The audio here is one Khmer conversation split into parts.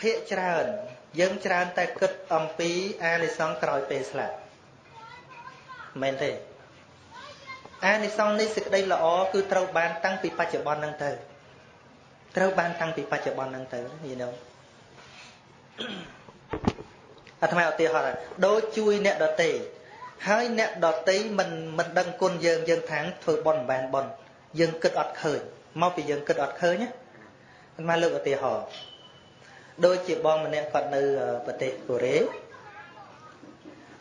ភាកច្រើន យើងច្រើនតែគិតអំពីអានិសង្សក្រោយពេលស្លាប់មែនទេអានិសង្សនេះសេចក្តីល្អគឺត្រូវបានតាំងពីបច្ចុប្បន្នហ្នឹងទៅត្រូវបានតាំងពីបច្ចុប្បន្នហ្នឹងទៅយល់ទេអាត្មាឧទាហរណ៍ដូចជួយអ្នកដតីហើយអ្នកដតីមិនមិនដឹងគុណយើងយើងថាងធ្វើបន់មិនបានបន់យើងគិតអត់ឃើញមកពីយើងគិតអត់ឃើញណាអាត្មាលើកឧទាហរណ៍ ដូចជាបងម្នាក់គាត់នៅប្រទេសកូរ៉េ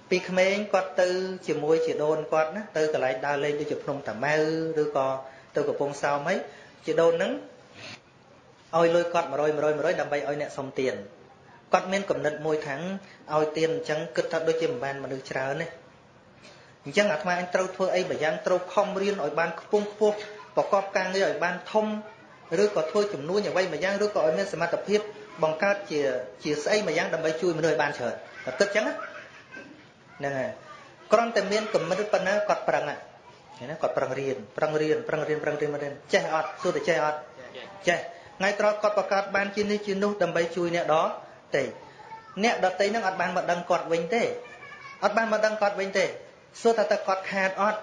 ពីក្មេងគាត់ទៅ ជាមួយជាដូនគាត់ណាទៅកន្លែងដើរលេងដូចជាភ្នំតាម៉ៅឬក៏ទៅកំពង់សោមអីជាដូនហ្នឹងឲ្យលុយគាត់100 100 100ដើម្បីឲ្យអ្នកសុំទានគាត់មានកំណត់មួយថាងឲ្យទានអញ្ចឹងគិតថាដូចជាមិនបានមនុស្សច្រើនទេអញ្ចឹងអាត្មាអញត្រូវធ្វើអីបើយ៉ាងត្រូវខំរៀនឲ្យបានខ្ពង់ខ្ពស់ប្រកបការងារឲ្យបានធំឬក៏ធ្វើចំនួនអ្វីមួយយ៉ាងឬក៏ឲ្យមានសមត្ថភាព បង្កើតជាជាស្អីមួយយ៉ាងដើម្បីជួយមនុស្សឲ្យបានច្រើនតែគិតអញ្ចឹងហ្នឹងហើយគ្រាន់តែមានគំនិតប៉ុណ្ណាគាត់ប្រឹងណាគាត់ប្រឹងរៀនប្រឹងរៀនប្រឹងរៀនប្រឹងរៀនរៀនចេះអត់សួរតែចេះអត់ចេះថ្ងៃត្រង់គាត់បង្កើតបានជានេះជានោះដើម្បីជួយអ្នកដទៃអ្នកដទៃហ្នឹងអត់បានមកដឹងគាត់វិញទេអត់បានមកដឹងគាត់វិញទេសួរថាតើគាត់ខាតអត់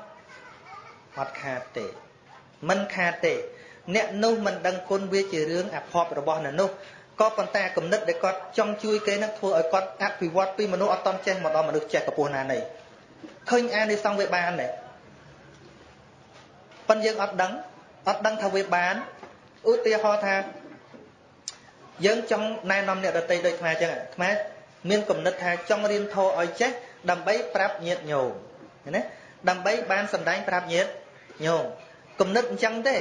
អត់ខាតទេមិនខាតទេអ្នកនោះមិនដឹងគុណវាជារឿងអភ័ព្វរបស់អ្នកនោះ ក៏ប៉ុន្តែគំនិតដែលគាត់ចង់ជួយគេនឹងធ្វើឲ្យគាត់អភិវឌ្ឍពីមនុស្សអត់តន់ចេះមកដល់មនុស្សចេះកពស់ណានៃឃើញអានិសង្សវាបានទេប៉ុន្តែយើងអត់ដឹងអត់ដឹងថាវាបានឧទាហរណ៍ថាយើងចង់ណែនាំអ្នកដតីដូចខ្មែរអញ្ចឹងខ្មែរមានគំនិតថាចង់រៀនធម៌ឲ្យចេះដើម្បីប្រាប់ញាតិញោមណាដើម្បីបានសម្ដែងប្រាប់ញាតិញោមគំនិតអញ្ចឹងទេ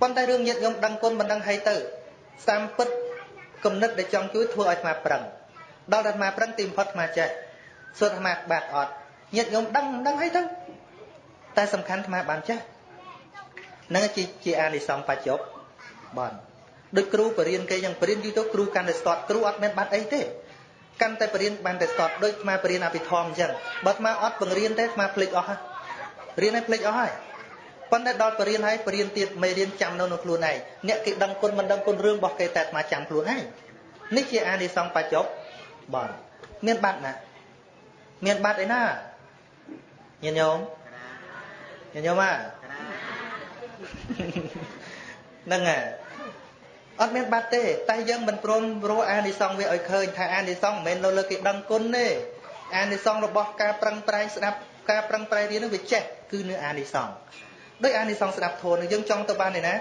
ប៉ុន្តែរឿងញាតិញោមដឹងគុណមិនដឹងហើយទៅតាមពិត គំនិតដែលចង់ជួយធ្វើឲ្យអាត្មាប្រឹងដល់តែអាត្មាប្រឹងទីបំផុតអាត្មាចេះសួរអាត្មាបាត់អត់ញាតិញោមដឹងដឹងហើយទៅតែសំខាន់អាត្មាបានចេះនឹងជាជាអានិសង្សបច្ចុប្បន្នដូចគ្រូបរៀនគេយ៉ាងបរៀនយូរទៅគ្រូកាន់តែស្ទាត់គ្រូអត់មានបាត់អីទេកាន់តែបរៀនបានតែស្ទាត់ដូចអាបរៀនអភិធម្មអញ្ចឹងបើអាអត់បង្រៀនទេអាភ្លេចអស់ហើយរៀនឲ្យភ្លេចអស់ហើយ ប៉ុន្តែដល់បរៀនហើយបរៀនទៀតមេរៀនចាំនៅក្នុងខ្លួនឯងអ្នកគេដឹងគុណមិនដឹងគុណរឿងរបស់គេតែអាចាំខ្លួនឯងនេះជាអានិសង្សបច្ចុប្បន្នមានបាត់ណាមានបាត់អីណាញាតិញោមញាតិញោមអាហ្នឹងហើយអត់មានបាត់ទេតែយើងមិនព្រមរកអានិសង្សវាឲ្យឃើញថាអានិសង្សមិនមែននៅលើគេដឹងគុណទេអានិសង្សរបស់ការប្រឹងប្រែងស្ដាប់ការប្រឹងប្រែងរៀននឹងវាចេះគឺនៅអានិសង្ស ដោយអានិសង្សស្ដាប់ធម៌នឹងយើងចង់ទៅបានទេណា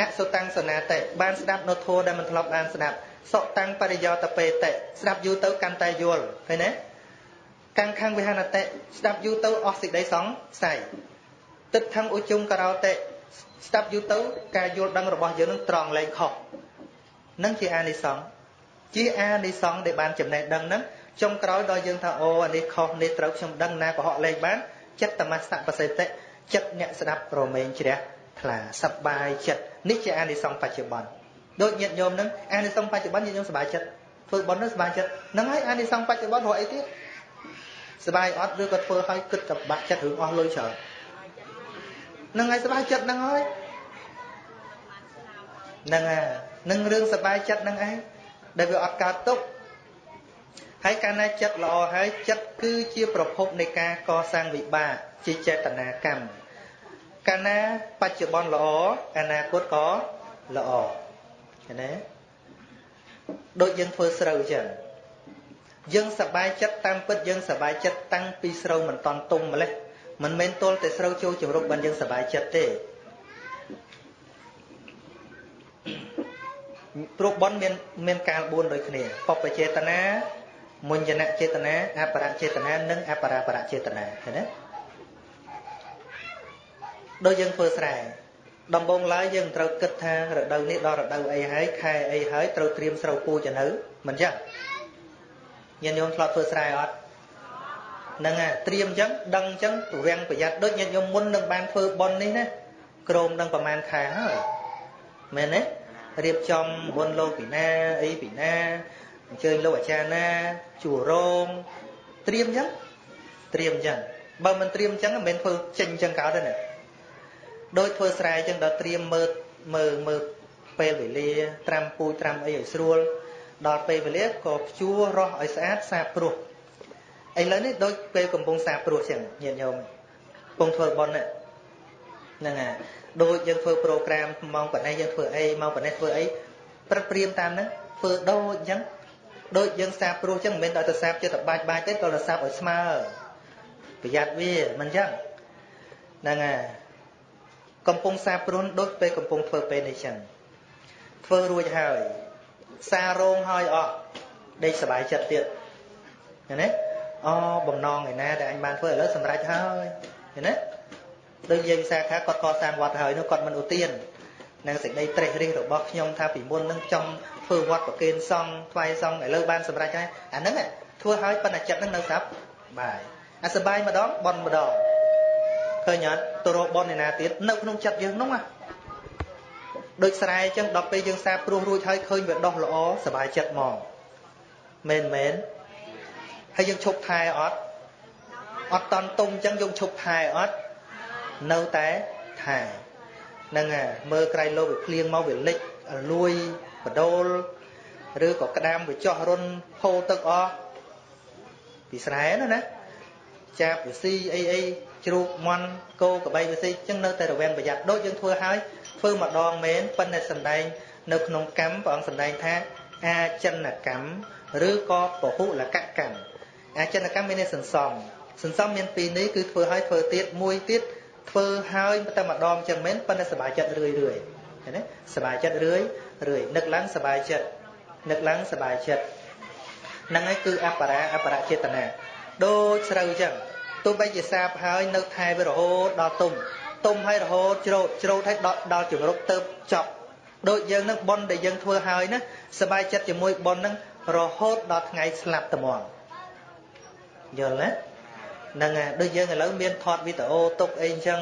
អសុតាំងសនាតិបានស្ដាប់នៅធម៌ដែលមិនធ្លាប់បានស្ដាប់សុតាំងបរិយោតពេតិស្ដាប់យូរទៅកាន់តែយល់ឃើញទេកាំងខាងវិហានតិស្ដាប់យូរទៅអស់សេចក្តីសង្ស័យទឹកថងឧជុងករោតិស្ដាប់យូរទៅការយល់ដឹងរបស់យើងនឹងត្រង់លែងខុសនឹងជាអានិសង្សជាអានិសង្សដែលបានចំណេះដឹងហ្នឹងចុងក្រោយដល់យើងថាអូអានេះខុសនេះត្រូវខ្ញុំដឹងណាក៏ហក់លែងបានចិត្តតមស្សបសិតិ ចិត្តអ្នកស្ដាប់ប្រមែងជ្រះថ្លាសប្បាយចិត្តនេះជាអានិសង្សបច្ចុប្បន្នដូចញាតិញោមហ្នឹងអានិសង្សបច្ចុប្បន្នញាតិញោមសប្បាយចិត្តធ្វើបុណ្យហ្នឹងសប្បាយចិត្តហ្នឹងហើយអានិសង្សបច្ចុប្បន្នរកអីទៀតសប្បាយអត់ឬក៏ធ្វើឲ្យគិតតែបាក់ចិត្តរឿងអស់លុយច្រើនហ្នឹងហើយសប្បាយចិត្តហ្នឹងហើយហ្នឹងហើយនឹងរឿងសប្បាយចិត្តហ្នឹងឯងដែលវាអត់កើតទុកហើយកាលណាចិត្តល្អហើយចិត្តគឺជាប្រភពនៃការកសាងវិបាកជាចេតនាកម្ម កាលណាបច្ចុប្បន្នល្អអនាគតក៏ល្អឃើញទេដូចយើងធ្វើស្រូវអញ្ចឹងយើងសប្បាយចិត្តតាមពិតយើងសប្បាយចិត្តតាំងពីស្រូវមិនតន់ទុំម្លេះមិនមែនទល់តែស្រូវចូលជំរុកបានយើងសប្បាយចិត្តទេព្រោះបនមានមានកាល4ដូចគ្នាបពចេតនាមុញ្ញនចេតនាអបរចេតនានិងអបរាបរចេតនាឃើញទេ ដូចយើងធ្វើស្រែដំបូងឡើយយើងត្រូវគិតថារដូវនេះដល់រដូវអីហើយខែអីហើយត្រូវត្រៀមស្រូវពូជទៅមិនចឹងញាតិញោមធ្លាប់ធ្វើស្រែអត់ហ្នឹងហើយត្រៀមអញ្ចឹងដឹងអញ្ចឹងប្រវាំងប្រយ័ត្នដូចញាតិញោមមុននឹងបានធ្វើប៉ុននេះណាក្រមនឹងប្រហែលខែហើយមែនទេរៀបចំមុនលោកពីណាអីពីណាអញ្ជើញលោកអាចារ្យណាជួរងត្រៀមអញ្ចឹងត្រៀមអញ្ចឹងបើមិនត្រៀមអញ្ចឹងមិនមែនធ្វើចេញអញ្ចឹងកើតទេណា ដោយធ្វើស្រែអញ្ចឹងដល់ត្រៀមមើលមើលមើលពេលវេលាត្រាំពូជត្រាំអីឲ្យស្រួលដល់ពេលវេលាក៏ភ្ជួររស់ឲ្យស្អាតសាបព្រោះឥឡូវនេះដូចពេលកំពុងសាបព្រោះចឹងញាតិញោមកំពុងធ្វើបុណ្យហ្នឹងហើយដូចយើងធ្វើប្រូក្រាមម៉ោងប៉ុណ្ណេះយើងធ្វើអីម៉ោងប៉ុណ្ណេះធ្វើអីព្រឹកព្រៀមតាមហ្នឹងធ្វើដូចអញ្ចឹងដូចយើងសាបព្រោះអញ្ចឹងមិនមែនដល់ទៅសាបចិត្តបាច់បាច់ទេក៏ទៅសាបឲ្យស្មើប្រយ័ត្នវាមិនអញ្ចឹងហ្នឹងហើយ កំពុងសាប្រុនដូចពេលកំពុងធ្វើពេលនេះចឹងធ្វើរួចហើយសារោងហើយអស់ដេកសុបាយចិត្តទៀតឃើញទេអូបំណងឯណាដែលអញបានធ្វើឥឡូវសម្រេចហើយឃើញទេដូចយើងសាខាគាត់កសាងវត្តហើយនោះគាត់មិនឧទាននឹងសេចក្តីត្រេះរិះរបស់ខ្ញុំថាពីមុននឹងចង់ធ្វើវត្តប្រគេនសង្ឃថ្វាយសង្ឃឥឡូវបានសម្រេចហើយអាហ្នឹងធ្វើហើយប៉ុន្តែចិត្តនឹងនៅស្រាប់បាយអាសបាយម្ដងបនម្ដង ឃើញអត់ទៅរកបន់ឯណាទៀតនៅក្នុងចិត្តយើងនោះណាដូចស្រែអញ្ចឹងដល់ពេលយើងសាព្រោះរួចហើយឃើញវាដោះល្អសบายចិត្តហ្មងមែនមែនហើយយើងឈប់ថែអត់អត់តន់ទុំអញ្ចឹងយើងឈប់ថែអត់នៅតែថែហ្នឹងហើយមើលក្រៃលោកវាភ្លៀងមកវាលិចលួយបដូលឬក៏ក្តាមវាចោះរុនហូរទឹកអស់ពីស្រែណាណាចាប់វាស៊ីអីអី ជ្រូកមន់គោក្របីវាស៊ីចឹងនៅតែរវាងប្រយ័ត្នដូចយើងធ្វើហើយធ្វើម្ដងមែនប៉ុន្តែសំដែងនៅក្នុងកម្មព្រះអង្គសំដែងថាអាចិនកម្មឬក៏ពហុលកកម្មអាចិនកម្មមានន័យសន្សំសន្សំមានពីរនេះគឺធ្វើឲ្យធ្វើទៀតមួយទៀតធ្វើហើយតែម្ដងចឹងមែនប៉ុន្តែសบายចិត្តរឿយរឿយឃើញទេសบายចិត្តរឿយរឿយនឹកឡើងសบายចិត្តនឹកឡើងសบายចិត្តហ្នឹងហើយគឺអបរាអបរចេតនាដូចស្រូវចឹង ទោះបីជាសាបហើយនៅថែវារហូតដល់ទុំទុំហើយរហូតច្រូតច្រូតហើយដល់ដល់ជំរុកទៅចប់ដូចយើងនឹងប៉ុនដែលយើងធ្វើហើយណាសบายចិត្តជាមួយប៉ុននឹងរហូតដល់ថ្ងៃស្លាប់ត្មងយល់ទេហ្នឹងហើយដូចយើងឥឡូវមានថតវីដេអូទុកអីអញ្ចឹង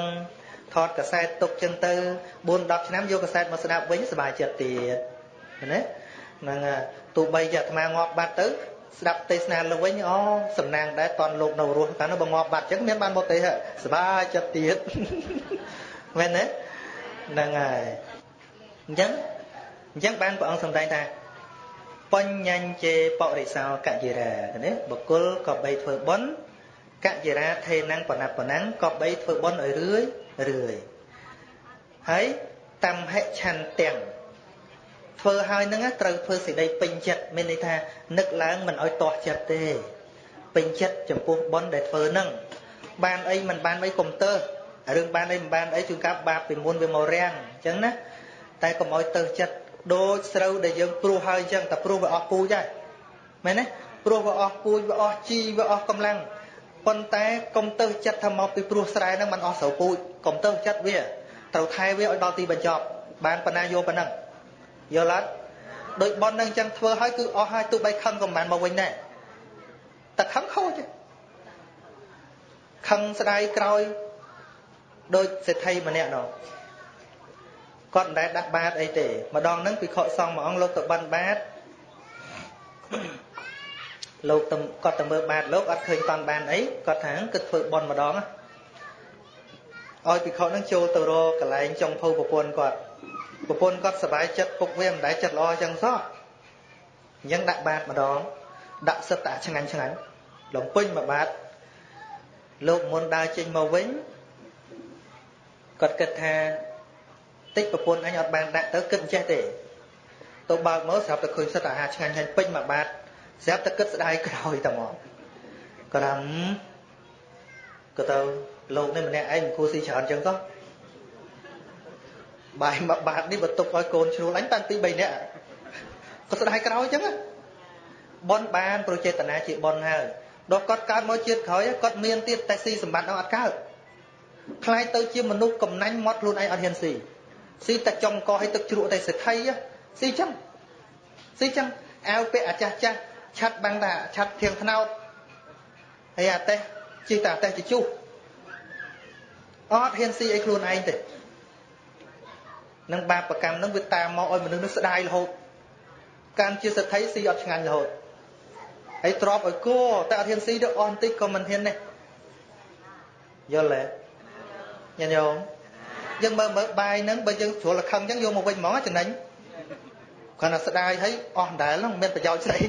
ថតកាសែតទុកចឹងទៅ4 10ឆ្នាំយកកាសែតមកស្ដាប់វិញសบายចិត្តទៀតណាហ្នឹងទោះបីជាអាត្មាងាប់បាត់ទៅ ស្ដាប់ទេសនាលើវិញអូសំណាងដែរតន់លោកនៅរស់តែនោះបើងាប់បាត់ចឹងមានបានមកទេសบายចិត្តទៀតមែនទេហ្នឹងហើយអញ្ចឹងអញ្ចឹងបានព្រះអង្គសម្ដែងថាបញ្ញញ្ជេបរិសោកយិរាណាបុគ្គលក៏បីធ្វើបុណ្យកយិរាថេណੰបណបណੰក៏បីធ្វើបុណ្យឲ្យរឿយរឿយហើយតំហិឆន្ទាំង ធ្វើហើយនឹងត្រូវធ្វើសេចក្តីពេញចិត្តមានន័យថានឹកឡើងមិនឲ្យទាស់ចិត្តទេពេញចិត្តចំពោះបុណ្យដែលធ្វើនឹងបានអីមិនបានអីកុំទើសរឿងបានអីមិនបានអីជួនកាលបាបពីមុនវាមករាំងអញ្ចឹងណាតែកុំឲ្យទើសចិត្តដូចស្រូវដែលយើងព្រោះហើយអញ្ចឹងតែព្រោះវាអស់ពូជហើយមែនទេព្រោះវាអស់ពូជវាអស់ជីវាអស់កម្លាំងប៉ុន្តែកុំទើសចិត្តថាមកពីព្រោះស្រែហ្នឹងมันអស់ស្រូវពូជកុំទើសចិត្តវាត្រូវថែវាឲ្យដល់ទីបញ្ចប់បានប៉ុណ្ណាយកប៉ុណ្ណឹង យល់អត់ដូចប៉ុននឹងអញ្ចឹងធ្វើឲ្យគឺអស់ហើយទោះបីខឹងក៏មិនមកវិញដែរតែខឹងខូចខឹងស្ដាយក្រោយដូចសេដ្ឋីម្នាក់នោះគាត់មិនដែលដាក់បាតអីទេម្ដងហ្នឹងពិខុសង្ឃមួយអង្គលោកទៅបិណ្ឌបាតលោកទៅគាត់ទៅមើលបាតលោកអត់ឃើញតន់បានអីគាត់ថាគិតធ្វើបន់ម្ដងឲ្យពិខុហ្នឹងចូលទៅរកកន្លែងចុងភៅប្រពន្ធគាត់ ប្រពន្ធគាត់សុបាយចិត្តពុកវាមិនដែលចិត្តល្អចឹងសោះអញ្ចឹងដាក់បាតម្ដងដាក់សិតតាឆ្ងាញ់ឆ្ងាញ់លំពេញមួយបាតលោកមុនដើរចេញមកវិញគាត់គិតថាតិចប្រពន្ធអញអត់បានដាក់ទៅគិតចេះទេទៅបើកមកស្រាប់តែឃើញសិតអាហារឆ្ងាញ់ឆ្ងាញ់ពេញមួយបាតស្រាប់តែគិតស្ដាយក្រោយតែមកក្រាំក៏ទៅលោកនេះម្នាក់ឯងមិនគួរស៊ីច្រើនចឹងសោះ បាយមួយបាតនេះបើទុកឲ្យកូនជ្រួលអញតាំងពី3នាក់ក៏ស្ដាយក្រោយចឹងបនបានប្រចេតនាជាបនហើយដល់គាត់កើតមកជាតិក្រោយគាត់មានទៀតតែស៊ីសម្បត្តិនោះអត់កើតខ្លាយទៅជាមនុស្សកំណាញ់មាត់ខ្លួនឯងអត់ហ៊ានស៊ីស៊ីតែចុងកឲ្យទឹកជ្រក់តែសេដ្ឋីស៊ីចឹងស៊ីចឹងអាវពាក់អាចាស់ចាស់ឆាត់បាំងតាឆាត់ធៀងថ្នោតហើយអាតេះជីតាតេះជជុះអត់ហ៊ានស៊ីអីខ្លួនឯងទេ នឹងបាបកម្មនឹងវាតាមមកឲ្យមនុស្សនឹងស្ដាយរហូតកាន់ជាសទ្ធិស៊ីអត់ឆ្ងាញ់រហូតហើយទ្របឲ្យគោតែអត់ហ៊ានស៊ីទៅអស់បន្តិចក៏មិនហ៊ានដែរយល់ទេញញោមយើងមើលមើលបាយហ្នឹងបើយើងជ្រុលខឹងអញ្ចឹងយកមកវិញហ្មងចំណេញគាត់ថាស្ដាយហើយអស់ដែលហ្នឹងមានប្រយោជន៍ស្អី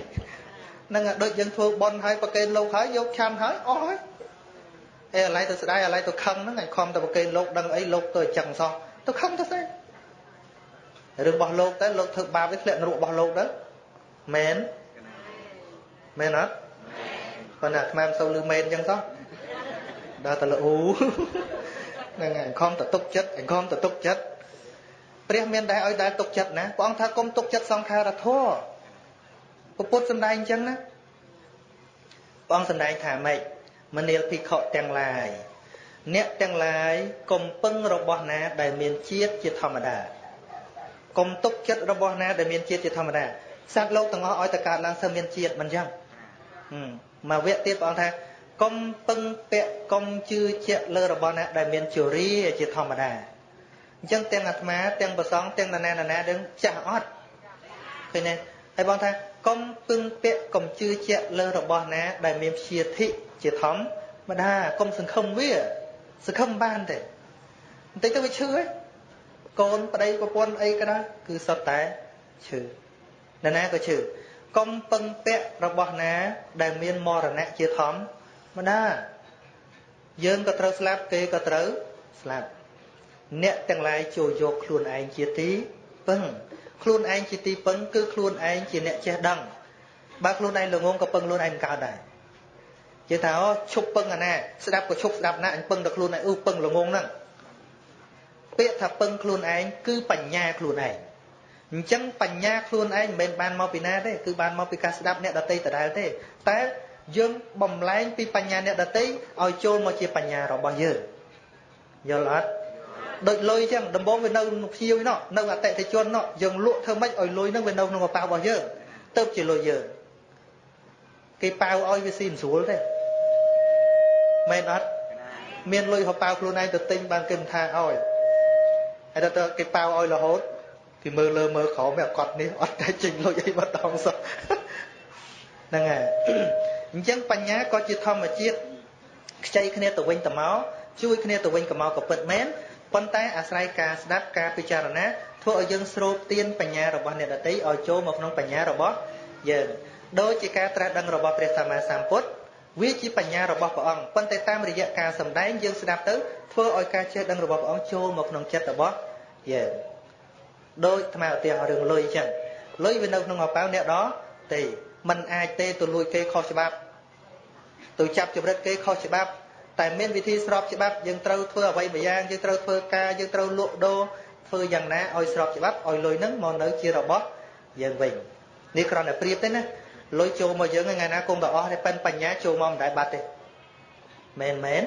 ហ្នឹងដូចយើងធ្វើបន់ហើយប្រកេនលោកហើយយកឆាន់ហើយអស់ហើយអេអាឡៃទៅស្ដាយអាឡៃទៅខឹងហ្នឹងឯងខំទៅប្រកេនលោកដឹងអីលោកទៅអញ្ចឹងសោះទៅខឹងទៅស្អី រឿងរបស់លោកទៅលោកធ្វើបាបវាធ្លាក់នរករបស់លោកទៅមែនមែនអត់ប៉ុន្តែអាត្មាមិនសូវលឺមែនអញ្ចឹងសោះដល់តែលអ៊ូហ្នឹងហើយខំទៅទុកចិត្តខំទៅទុកចិត្តព្រះមានដែរឲ្យដែរទុកចិត្តណាព្រះអង្គថាគុំទុកចិត្តសង្ខារធម៌ពុទ្ធសំដែងអញ្ចឹងណាព្រះអង្គសំដែងថាម៉េចមនាលភិក្ខុទាំងឡាយអ្នកទាំងឡាយកុំពឹងរបស់ណាដែលមានជាតិជាធម្មតា កុំទុកចិត្តរបស់ណាដែលមានជាតិជាធម្មតាសត្វលោកទាំងអស់ឲ្យតែកើតឡើងសើមានជាតិមិនចឹងមកវគ្គទៀតព្រះអង្គថាកុំពឹងពាក់កុំជឿជាក់លើរបស់ណាដែលមានជរាជាធម្មតាអញ្ចឹងទាំងអាត្មាទាំងប្រសងទាំងណានាណាដឹងចាស់អត់ឃើញទេហើយបងថាកុំពឹងពាក់កុំជឿជាក់លើរបស់ណា ដែលមានព្យាធិជាធម្មតាកុំសង្ឃឹមវាសង្ឃឹមបានទេបន្តិចទៅវាឈឺហើយ កូនប្តីប្រពន្ធអីក៏ដោយគឺសុទ្ធតែឈឺណាណាក៏ឈឺកុំពឹងពាក់របស់ណា ដែលមានមរណៈជាធម្មតាយើងក៏ត្រូវស្លាប់គេក៏ត្រូវស្លាប់អ្នកទាំងឡាយចូលយកខ្លួនឯងជាទីពឹងខ្លួនឯងជាទីពឹងគឺខ្លួនឯងជាអ្នកចេះដឹងបើខ្លួនឯងល្ងងក៏ពឹងខ្លួនឯងមិនកើតដែរជាថាអូឈប់ពឹងអាណាស្ដាប់ក៏ឈប់ស្ដាប់ណាអញពឹងតែខ្លួនឯងអ៊ូពឹងល្ងងហ្នឹង ពាក្យថាពឹងខ្លួនឯងគឺបញ្ញាខ្លួនឯងអញ្ចឹងបញ្ញាខ្លួនឯងមិនមែនបានមកពីណាទេគឺបានមកពីការស្ដាប់អ្នកដតីដដែលទេ តែយើងបំលែងពីបញ្ញាអ្នកដតីឲ្យចូលមកជាបញ្ញារបស់យើងយល់អត់ដូចលុយចឹងដំបងវានៅភ្ញៀវណោះនៅអតិថិជនណោះយើងលក់ធ្វើម៉េចឲ្យលុយហ្នឹងវានៅក្នុងកប៉ាល់របស់យើងទៅជាលុយយើងគេប៉ាវឲ្យវាស៊ីមិនស្រួលទេមែនអត់មានលុយកប៉ាវខ្លួនឯងទៅទិញបានគេមិនថាឲ្យ ហើយទៅគេប៉ាវឲ្យរហូតគេមើលលើមើលក្រោមវាកត់នេះអត់តែចេញលុយអីម្ដងសោះហ្នឹងហើយអញ្ចឹងបញ្ញាក៏ជាធម្មជាតិខ្ចីគ្នាទៅវិញទៅមកជួយគ្នាទៅវិញទៅមកក៏ពិតមែនប៉ុន្តែអាស្រ័យការស្ដាប់ការពិចារណាធ្វើឲ្យយើងស្រូបទានបញ្ញារបស់អ្នកដទៃឲ្យចូលមកក្នុងបញ្ញារបស់យើងដូចជាការត្រាស់ដឹងរបស់ព្រះសម្មាសម្ពុទ្ធវាជាបញ្ញារបស់ព្រះអង្គប៉ុន្តែតាមរយៈការសម្ដែងយើងស្ដាប់ទៅធ្វើឲ្យការចេះដឹងរបស់ព្រះអង្គចូលមកក្នុងចិត្តរបស់ យើងដូចថ្មឧទាហរណ៍រឿងលុយអញ្ចឹងលុយវានៅក្នុងអប៉ៅអ្នកដទេมันអាចទេទៅលួចគេខុសច្បាប់ទៅចាប់ចម្រិតគេខុសច្បាប់តែមានវិធីស្របច្បាប់យើងត្រូវធ្វើអ្វីមួយយ៉ាងយើងត្រូវធ្វើការយើងត្រូវលក់ដូរធ្វើយ៉ាងណាឲ្យស្របច្បាប់ឲ្យលុយហ្នឹងមកនៅជារបស់យើងវិញនេះគ្រាន់តែប្រៀបទេណាលុយចូលមកយើងថ្ងៃណាគង់តែអស់ទេប៉ិនបញ្ញាចូលមកមិនដែលបាត់ទេមែនមែន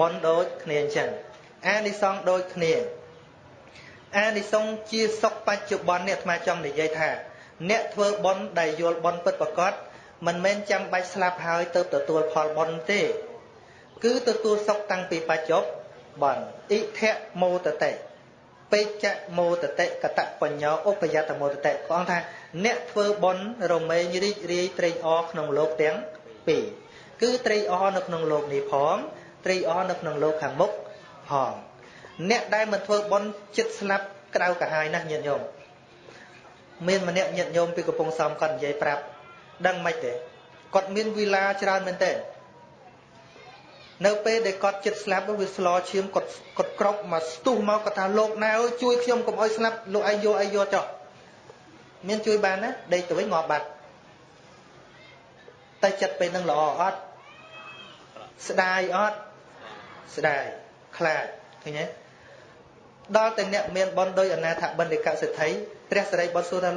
បនដូចគ្នាអញ្ចឹងអានិសង្ឃដូចគ្នា អានិសង្ឃជាសុខបច្ចុប្បន្ននេះអាត្មាចង់និយាយថា អ្នកធ្វើបនដែលយល់បនពិតប្រកបមិនមែនចាំបាច់ស្លាប់ហើយទៅទទួលផលបនទេ គឺទទួលសុខតាំងពីបច្ចុប្បន្នអិធៈមោតតិពេជ្ជមោតតិកតបញ្ញោឧបយតមោតតិព្រះអង្គថា អ្នកធ្វើបុណ្យរមែងរីករាយត្រេកអរក្នុងលោកទាំងពីរគឺត្រេកអរនៅក្នុងលោកនេះផងត្រេកអរនៅក្នុងលោកខាងមុខផង អ្នកដែលមិនធ្វើបុណ្យចិត្តស្លាប់ក្តៅកាហាយណាស់ញាតិញោមមានម្នាក់ញាតិញោមពីកំពង់សោមគាត់និយាយប្រាប់ដឹងមិនទេគាត់មានវិឡាច្រើនមែនទេនៅពេលដែលគាត់ចិត្តស្លាប់វាស្លឈាមគាត់គាត់ក្រោកមកស្ទុះមកគាត់ថាលោកណាអើយជួយខ្ញុំកុំឲ្យស្លាប់លោកឯងយកអីយកចុះមានជួយបានណាដេកទៅវិញងាប់បាត់តែចិត្តពេលនឹងល្អអត់ស្ដាយអត់ស្ដាយខ្លាចឃើញទេ ដល់តែអ្នកមានបនដោយអនាថបណ្ឌិកសិទ្ធិព្រះសរិបុត្រសួរថា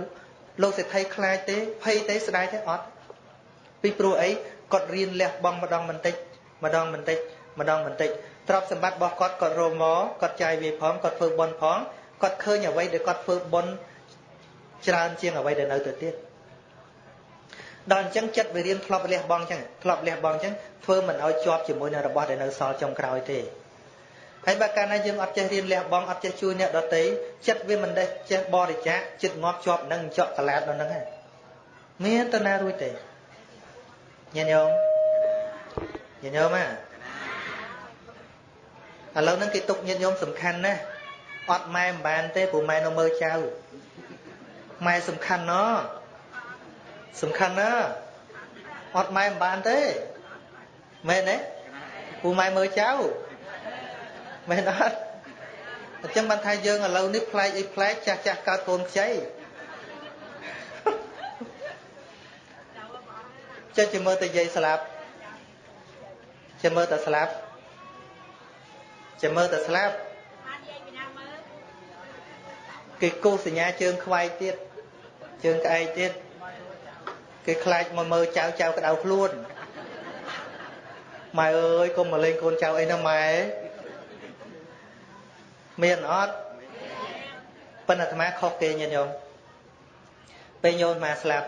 លោកសិទ្ធិខ្លាចទេភ័យទេស្ដាយទេអត់ពីព្រោះអីគាត់រៀនលះបង់ម្ដងបន្តិចម្ដងបន្តិចម្ដងបន្តិចទ្រព្យសម្បត្តិរបស់គាត់គាត់រមមកគាត់ចាយវាផងគាត់ធ្វើបុណ្យផងគាត់ឃើញអ្វីដែលគាត់ធ្វើបុណ្យច្រើនជាងអ្វីដែលនៅទៅទៀតដល់អញ្ចឹងចិត្តវារៀនធ្លាប់លះបង់អញ្ចឹងធ្លាប់លះបង់អញ្ចឹងធ្វើមិនឲ្យជាប់ជាមួយនឹងរបស់ដែលនៅសល់ចុងក្រោយទេ ហើយបើកាលណាយើងអត់ចេះរៀនលះបង់អត់ចេះជួយអ្នកដទៃចិត្តវាមិនដេះចេះបរិច្ចាគចិត្តងាប់ជាប់នឹងចក់កលាតដល់ហ្នឹងហើយមានតណារួចទេញាតិញោមញាតិញោមណាឥឡូវហ្នឹងគេទុកញាតិញោមសំខាន់ណាស់អត់ម៉ែមិនបានទេព្រោះម៉ែនៅមើលចៅម៉ែសំខាន់ណោះសំខាន់ណាអត់ម៉ែមិនបានទេមែនទេពូម៉ែមើលចៅ មែនអត់អញ្ចឹងបានថាយើងឥឡូវនេះផ្លែកអីផ្លែកចាស់ចាស់កើតកូនខ្ចីចេះជាមើលតែយាយស្លាប់ជាមើលតែស្លាប់ជាមើលតែស្លាប់គេគូសញ្ញាជើងខ្វាយទៀតជើងក្អែកទៀតគេខ្លាចមកមើលចៅចៅក្តៅខ្លួនម៉ែអើយកុំមកលេងកូនចៅអីណាម៉ែ មានអត់ប៉ុន្តែអាត្មាខុសគេញាតិញោមពេលញោមអាត្មាស្លាប់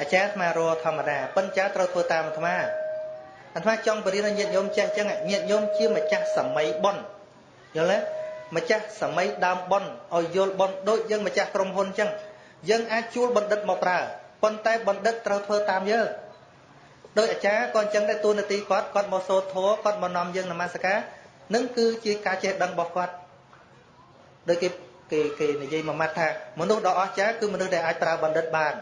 អាចារ្យអាត្មារធម្មតាប៉ុន្តែត្រូវធ្វើតាមអាត្មាអាត្មាចង់បរិញ្ញាញាតិញោមចេះអញ្ចឹងញាតិញោមជាម្ចាស់សម័យប៉ុនយល់ទេម្ចាស់សម័យដើមប៉ុនឲ្យយល់ប៉ុនដូចយើងម្ចាស់ក្រុមហ៊ុនអញ្ចឹងយើងអាចជួលបណ្ឌិតមកប្រើប៉ុន្តែបណ្ឌិតត្រូវធ្វើតាមយើងដោយអាចារ្យក៏អញ្ចឹងដែរទូនាទីគាត់គាត់មកសូត្រធម៌គាត់មកនាំយើងនមស្ការ នឹងគឺជាការចេះដឹងរបស់គាត់ដោយគេគេគេនិយាយមួយម៉ាត់ថាមនុស្សដ៏អស្ចារ្យគឺមនុស្សដែលអាចប្រើបណ្ឌិតបាន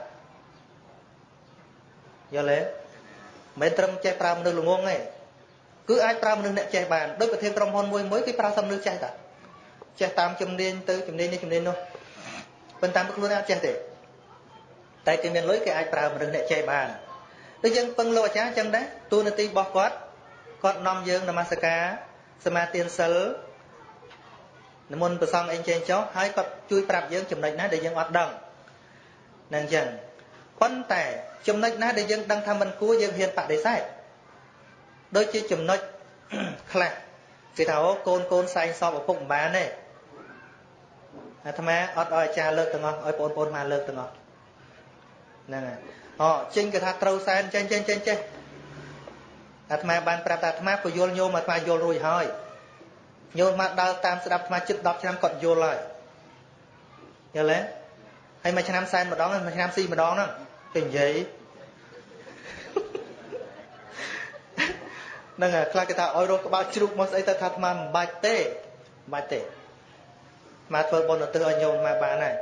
យល់ទេមិនត្រឹមចេះប្រើមនុស្សល្ងងទេគឺអាចប្រើមនុស្សអ្នកចេះបានដោយប្រធានក្រុមហ៊ុនមួយមួយគេប្រើសំមនុស្សចេះតាចេះតាមជំនាញទៅជំនាញនេះជំនាញនោះប៉ុន្តែខ្លួនអត់ចេះទេតែគេមានលុយគេអាចប្រើមនុស្សអ្នកចេះបានដូចយើងពឹងលោកអាចារ្យចឹងដែរទូនាទីរបស់គាត់គាត់នាំយើងនមស្ការ សមាទានសិលនិមន្តប្រសងអីចេញចុះហើយគាត់ជួយប្រាប់យើងចំណុចណាដែលយើងអត់ដឹងនឹងចឹងប៉ុន្តែចំណុចណាដែលយើងដឹងថាមិនគួរយើងហ៊ានបដិសេធដូចជាចំណុចខ្លះគេថាអូកូនកូនសែងសពឪពុកមិនបានទេអាត្មាអត់ឲ្យអាចារ្យលើកទាំងអស់ឲ្យបងប្អូនមកលើកទាំងអស់ហ្នឹងហើយអូចេញគេថាត្រូវសែនចេញចេញចេញចេះ អាត្មាបានប្រាប់ថាអាត្មាពយល់ញោមអាត្មាយល់រួចហើយញោមមកដើរតាមស្ដាប់អាត្មាជិត10ឆ្នាំគាត់យល់ហើយយល់ទេហើយមួយឆ្នាំសែនម្ដងមួយឆ្នាំស៊ីម្ដងហ្នឹងគេនិយាយហ្នឹងហើយខ្លះគេថាឲ្យរកក្បាលជ្រូកមកស្អីទៅថាអាត្មាមិនបាច់ទេមិនបាច់ទេមកធ្វើបុណ្យឧទ្ទិសឲ្យញោមមកបានហើយ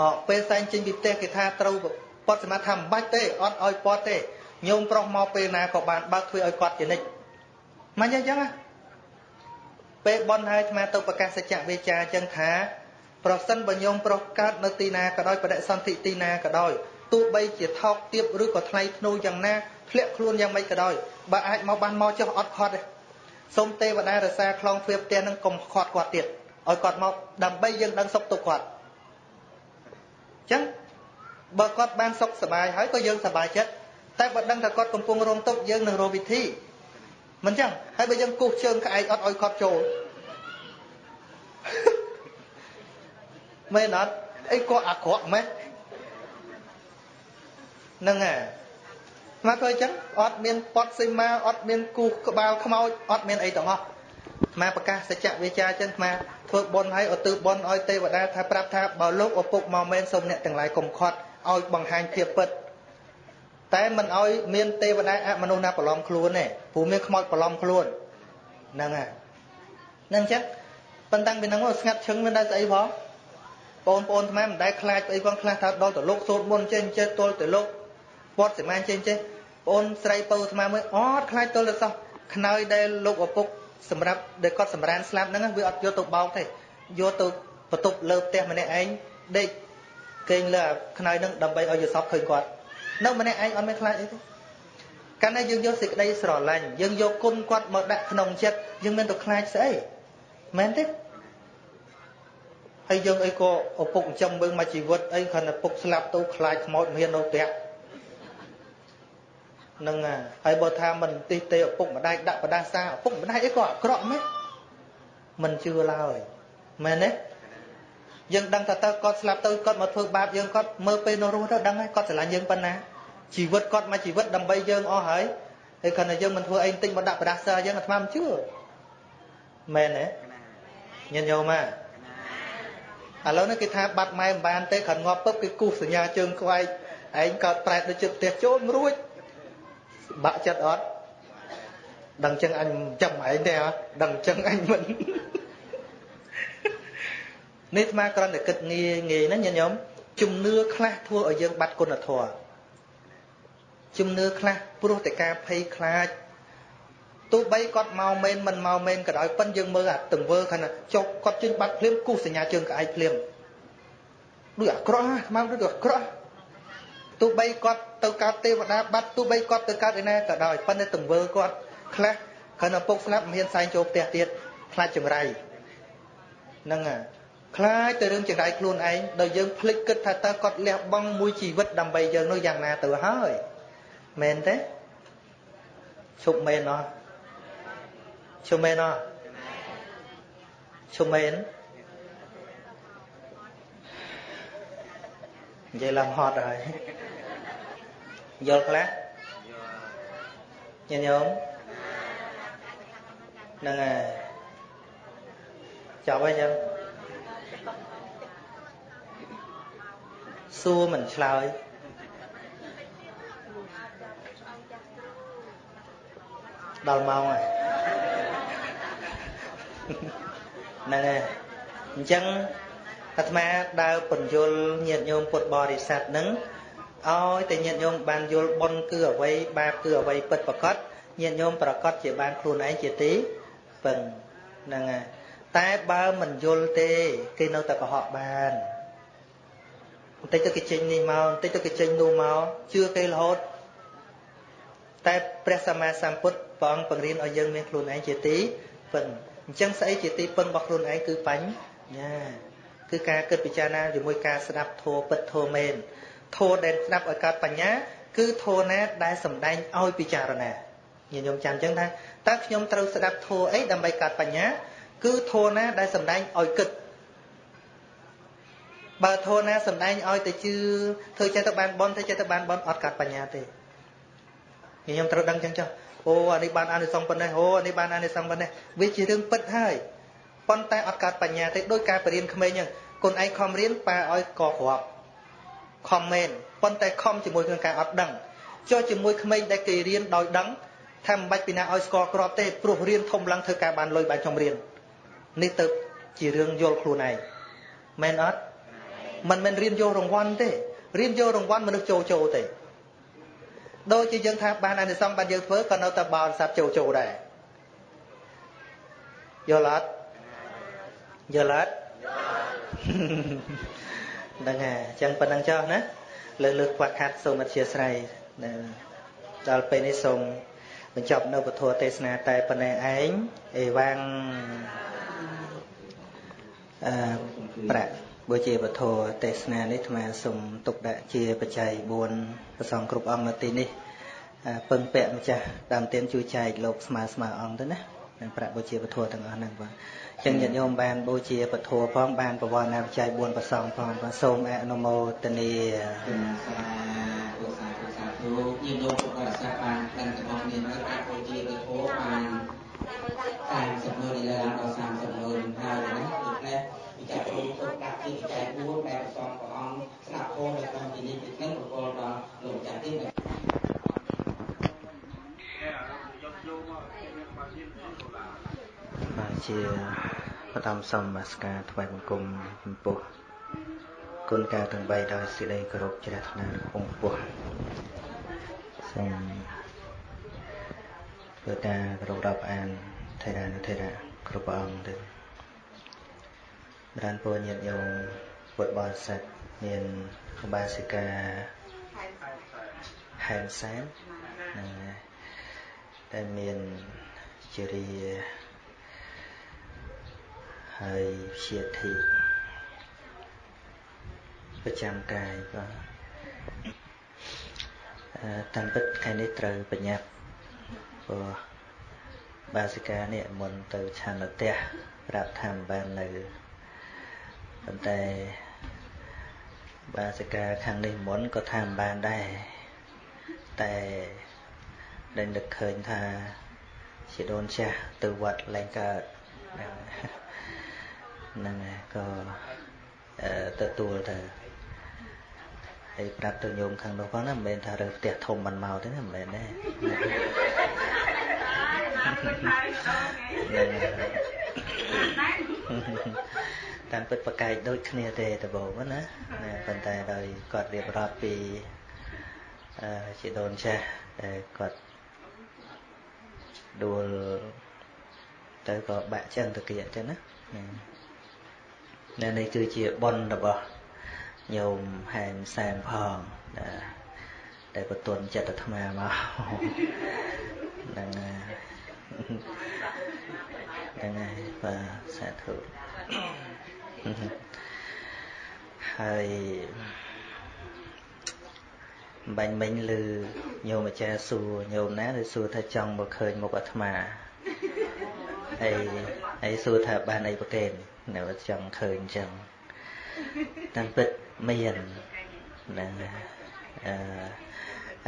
អពេលសែងចេញពីផ្ទះគេថាត្រូវពត់សមាធិមិនបាច់ទេអត់ឲ្យពត់ទេ ញោមប្រុសមកពេលណាក៏បានបើកធ្វើឲ្យគាត់ជានិច្ចមិនអញ្ចឹងណាពេលបន់ហើយអាត្មាទៅប្រកាសសច្ចវិជ្ជាអញ្ចឹងថាប្រសិនបើញោមប្រុសកើតនៅទីណាក៏ដោយបដិសន្ធិទីណាក៏ដោយទោះបីជាថោកទាបឬក៏ថ្លៃធ្នូយ៉ាងណាធ្លាក់ខ្លួនយ៉ាងម៉េចក៏ដោយបើអាចមកបានមកចុះអត់ខត់ទេសូមទេវតារសាខ្លងទ្វារផ្ទះនឹងកុំខត់គាត់ទៀតឲ្យគាត់មកដើម្បីយើងដឹងសុខទុក្ខគាត់អញ្ចឹងបើគាត់បានសុខសบายហើយក៏យើងសบายចិត្ត តែបើដឹងថាគាត់កំពុងរងទុក្ខយើងនឹងរកវិធីមិនចឹងហើយបើយើងគូសជើងក្អែកអត់ឲ្យគាត់ចូលមែនអត់អីក៏អាក្រក់ម៉េះហ្នឹងហើយមកទៅអញ្ចឹងអត់មានពត់សីមាអត់មានគូសក្បាលខ្មោចអត់មានអីទាំងអស់មកប្រកាសសច្ចវិជ្ជាចឹងមកធ្វើបុណ្យឲ្យឧទ្ទិសបុណ្យឲ្យទេវតាថាប្រាប់ថាបើលោកឪពុកមកមែនសូមអ្នកទាំងឡាយកុំខត់ឲ្យបង្ហាញភាពពិត តែមិនឲ្យមានទេវតាអមនុស្សណាប្រឡំខ្លួនទេព្រោះមានខ្មោចប្រឡំខ្លួនហ្នឹងហើយហ្នឹងចឹងប៉ុន្តែពីហ្នឹងស្ងាត់ឈឹងមានដែរស្អីផងបងប្អូនថ្មមិនដែលខ្លាចអីផងខ្លះថាដល់ទៅលោកសូត្រមុនចេះចេះទល់ទៅលោកពត់សមានចេះចេះបងស្រីពៅថ្មមើលអត់ខ្លាចទល់ទៅសោះខ្នើយដែលលោកឪពុកសម្រាប់ដែលគាត់សម្រានស្លាប់ហ្នឹងវាអត់យកទៅបោកទេយកទៅបន្ទប់លើផ្ទះម្នាក់ឯងដេកគេងលើខ្នើយហ្នឹងដើម្បីឲ្យយល់សពឃើញគាត់ នៅម្នាក់ឯងអត់មានខ្លាចអីទេកាលណាយើងយកសេចក្តីស្រឡាញ់យើងយកគុណគាត់មកដាក់ក្នុងចិត្តយើងមិនទៅខ្លាចស្អីមែនទេហើយយើងអីក៏ឪពុកចិញ្ចឹមមើលមកជីវិតអីគ្រាន់តែពុកស្លាប់ទៅខ្លាចខ្មោចមាននៅផ្ទះនឹងហើយបើថាមិនទិសទេឪពុកម្ដាយដាក់បដាសាឪពុកម្ដាយអីក៏អាក្រក់មែនមិនជឿឡើយមែនទេ យើងដឹងថាតើគាត់ស្លាប់ទៅគាត់មកធ្វើបាបយើងគាត់មើលពេលនៅរស់ទៅដឹងហើយគាត់ស្រឡាញ់យើងប៉ុណ្ណាជីវិតគាត់មកជីវិតដើម្បីយើងអស់ហើយហើយគ្រាន់តែយើងមិនធ្វើអីបន្តិចមកដាក់បដាសាយើងអាត្មាមិនជឿមែនទេញញោមមកឥឡូវនេះគេថាបាត់ម៉ែមិនបានទេគ្រាន់ងាប់ពឹបគេគូសសញ្ញាជើងខ្វែកឯងកើតប្រែតទៅជិតផ្ទះចូលរួចបាក់ចិត្តអត់ដឹងចឹងអញចាំឯងទេដឹងចឹងអញមិន នេះអាត្មាគ្រាន់តែគិតងាយងាយណាញាតិញោមជំនឿខ្លះធ្វើឲ្យយើងបាត់គុណធម៌ជំនឿខ្លះព្រោះតែការភ័យខ្លាចទោះបីគាត់មកមែនមិនមកមែនក៏ដោយប៉ិនយើងមើលអាទង្វើខាងណាចុកគាត់ជិញបាត់ភ្លាមគូសញ្ញាជើងក្អែកភ្លាមដូចអាក្រក់ស្មានដូចអាក្រក់ទោះបីគាត់ទៅកើតទេវតាបាត់ទោះបីគាត់ទៅកើតឯណាក៏ដោយប៉ុន្តែទង្វើគាត់ខ្លះគ្រាន់តែពុកស្លាប់មិនហ៊ានសែងចូលផ្ទះទៀតខ្លាចចង្រៃហ្នឹងហើយ ខ្លាចទៅរឿងចង្រៃខ្លួនឯងដល់យើងភ្លេចគិតថាតើគាត់លះបង់មួយជីវិតដើម្បីយើងនោះយ៉ាងណាទៅហើយមែនទេឈប់មែនអត់ឈប់មែនអត់ឈប់មែននិយាយឡើងហត់ហើយយល់ខ្លះញញោមហ្នឹងហើយចប់ហើយចឹង សួរមិនឆ្លើយដល់ម៉ោងហើយហ្នឹងហើយអញ្ចឹងអាត្មាដើរពន្យល់ញាតិញោមពុទ្ធបរិស័ទហ្នឹងឲ្យតែញាតិញោមបានយល់បុណ្យគឺអ្វីបាបគឺអ្វីពិតប្រកបញាតិញោមប្រកបជាបានខ្លួនឯងជាទីពឹងហ្នឹងហើយតែបើមិនយល់ទេ គេនៅតែកុហកបាន បន្តិចទៅគេចេញនេះមកបន្តិចទៅគេចេញនោះមកជឿគេរហូតតែព្រះសម្មាសម្ពុទ្ធព្រះអង្គបង្រៀនឲ្យយើងមានខ្លួនឯងជាទីពឹងអញ្ចឹងស្អីជាទីពឹងរបស់ខ្លួនឯងគឺបញ្ញាគឺការគិតពិចារណាជាមួយការស្ដាប់ធម៌ពិតធម៌មែនធម៌ដែលស្ដាប់ឲ្យកើតបញ្ញា គឺធម៌ណាដែលសំដែងឲ្យពិចារណាញាតិញោមចាំអញ្ចឹងថាតើខ្ញុំត្រូវស្ដាប់ធម៌អីដើម្បីកើតបញ្ញា គឺធម៌ណាដែលសំដែងឲ្យគិត បើធម៌ណាសំដែងឲ្យទៅជឿធ្វើចេះទៅបានបន់ធ្វើចេះទៅបានបន់អត់កើតបញ្ញាទេខ្ញុំត្រូវដឹងចឹងចុះអូអានេះបានអានិសង្សប៉ុណ្ណេះអូអានេះបានអានិសង្សប៉ុណ្ណេះវាជារឿងពិតហើយប៉ុន្តែអត់កើតបញ្ញាទេដោយការបរៀនក្មេងចឹងកូនឯងខំរៀនប៉ាឲ្យកគ្រាប់ខំមែនប៉ុន្តែខំជាមួយនឹងការអត់ដឹងចុះជាមួយក្មេងដែលគេរៀនដោយដឹងថាមិនបាច់ពីណាឲ្យស្គាល់គ្រាប់ទេព្រោះរៀនធំឡើងធ្វើការបានលុយបានចំរៀននេះទៅជារឿងយល់ខ្លួនឯងមែនអត់ មិនមែនរៀនយករង្វាន់ទេរៀនយករង្វាន់មនុស្សចូលចូលទេដូចជាយើងថាបានអានិសង្សបានយើងធ្វើក៏នៅតែបោនសត្វចូលចូលដែរយល់អត់យល់អត់ហ្នឹងហើយអញ្ចឹងប៉ុណ្្នឹងចុះណាលើលើខ្វះខាតសូមអធិស្ឋានដល់ពេលនេះសូមបញ្ចប់នៅពធទេសនាតែប៉ុណ្ណេះឯងអេវ៉ាំងអឺប្រាក់ បើជាពធទេសនានេះអាត្មាសូមទុកដាក់ជាបច្ច័យ4ប្រសងគ្រប់អង្គនៅទីនេះពឹងពាក់ម្ចាស់ដើមទានជួយចែកលោកស្មើស្មើអង្គទៅណានឹងប្រាក់បុជាពធទាំងអស់ហ្នឹងបាទចឹងញាតិញោមបានបូជាពធផងបានបវរណាបច្ច័យ4ប្រសងផងបាទសូមអនុមោទនាសាធុសាធុសាធុញាតិញោមពុទ្ធបរិស័ទបានទាំងទាំងអស់គ្នានៅប្រាក់បូជាពធបាន30ម៉ឺនឥឡូវឡើងដល់30ម៉ឺនហើយណាដូច្នេះវិចារពុទ្ធទុកដាក់ជាបច្ច័យ4ដែលប្រសងព្រះអង្គស្ដាប់ធម៌នៅក្នុងទីនេះទីនេះប្រកបដល់លោកម្ចាស់ទីបាទ ជាបឋមសូមនមស្ការថ្វាយបង្គំចំពោះគុណការទាំង3ដោយសេចក្តីគោរពជ្រះថ្លាខ្ពង់ខ្ពស់សូមធ្វើការគោរពរាប់អានថេរានុថេរៈគ្រប់ព្រះអង្គទៅបានពរញាតិញោមពុទ្ធបរិស័ទមានឧបាសិកាហែមសែនដែលមានជារី ហើយជាធិប្រចាំកាយបាទតាមពិតថ្ងៃនេះត្រូវបញ្ញាប់ព្រោះបាសិកានេះមុនទៅឆានផ្ទះប្រាប់ថាមិនបាននៅប៉ុន្តែបាសិកាខាងនេះមុនក៏ថាមិនបានដែរតែដែលនឹកឃើញថាជាដូនចាស់ទៅវត្តលែងកើតហ្នឹង ហើយក៏ទទួលទៅហើយប្រាប់ទៅញោមខាងនោះផងណាមិនមែនថារើផ្ទះធំមិនមកទេណាមិនមែនទេហ្នឹងតាមពិតប្រកែកដូចគ្នាទេដំបូងណាណាប៉ុន្តែដោយគាត់រៀបរាប់ពីអឺជាដូនចាស់ដែលគាត់ដួលទៅក៏បាក់ចឹងទៅគៀកចឹងណា នៅនេះគឺជាប៉ុនរបស់ញោមហែមសែមផងណាដែលបទុនចិត្តអាត្មាមកហ្នឹងហ្នឹងហើយបាទសាធុហើយបាញ់មិញឮញោមអាចារ្យសួរញោមណាឬសួរថាចង់មកឃើញមុខអាត្មាហើយហើយសួរថាបានអីប្រកេននៅចង់ឃើញអញ្ចឹងតាមពិតមានហ្នឹងអឺ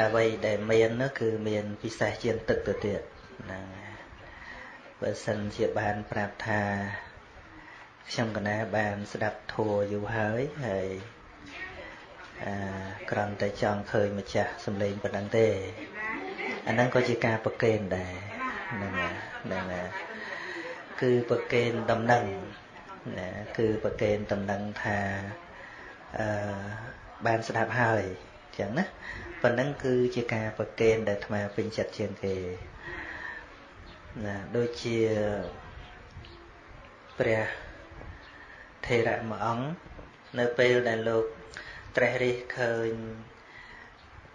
អ្វីដែលមាននោះគឺមានពិសេសជាងទឹកទៅទៀតហ្នឹងបើសិនជាបានប្រាប់ថាខ្ញុំកណាបានស្ដាប់ធัวយូរហើយហើយអឺក្រំតែចង់ឃើញម្ចាស់សំឡេងប៉ុណ្ណឹងទេអាហ្នឹងក៏ជាការប្រកេនដែរហ្នឹងហ្នឹងគឺប្រកេនដំណឹង ណាគឺប្រកេនដំណឹងថាអឺបានស្ដាប់ហើយអញ្ចឹងណាប៉ុណ្ណឹងគឺជាការប្រកេនដែលអាត្មាពេញចិត្តជាងគេណាដូចជាព្រះថេរៈមួយអង្គនៅពេលដែលលោកត្រេះរិះឃើញ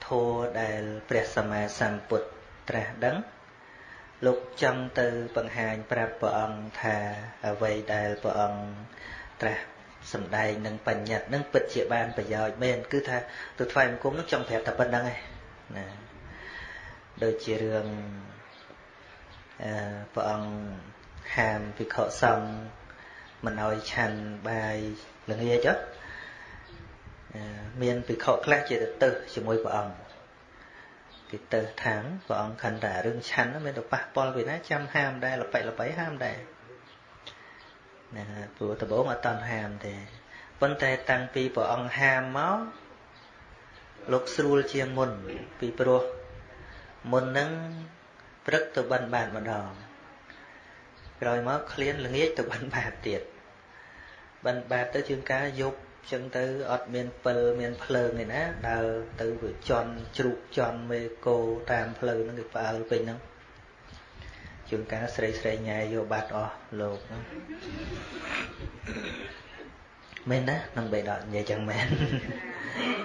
ធัวដែលព្រះសម្មាសម្ពុទ្ធត្រាស់ដឹង លោកចង់ទៅបង្ហាញប្រាប់ព្រះអង្គថាអ្វីដែលព្រះអង្គត្រាស់សំដែងនឹងបញ្ញត្តិនឹងពិតជាបានប្រយោជន៍មែនគឺថាទៅថ្វាយបង្គំនឹងចង់ប្រាប់តែប៉ុណ្្នឹងឯងណាដូចជារឿងអឺព្រះអង្គហាមភិក្ខុសង្ឃមិនឲ្យឆាន់បាយល្ងាចមានភិក្ខុខ្លះជាទៅទៅជាមួយព្រះអង្គ គេទៅថាងព្រះអង្គខណ្ឌតែរឿងឆាន់មានទៅប៉ះពាល់ពីណាចាំហាមដែរលបែកលបែហាមដែរណាព្រោះដំបូងអត់តន់ហាមទេប៉ុន្តែតាំងពីព្រះអង្គហាមមកលោកស្រួលជាងមុនពីព្រោះមុននឹងព្រឹកទៅបិណ្ឌបាតម្ដងក្រោយមកឃ្លានល្ងាចទៅបិណ្ឌបាតទៀតបិណ្ឌបាតទៅជាងការយប់ ចឹងទៅអត់មានពិលមានភ្លើងឯណាដើរទៅវាជន់ជ្រូកជន់មេគោតាមផ្លូវហ្នឹងគេផ្អើលពេញហ្នឹងជួនកាលស្រីស្រីញ៉ែយកបាត់អស់លោកហ្នឹងមែនណានឹងបេដកនិយាយចឹងមែន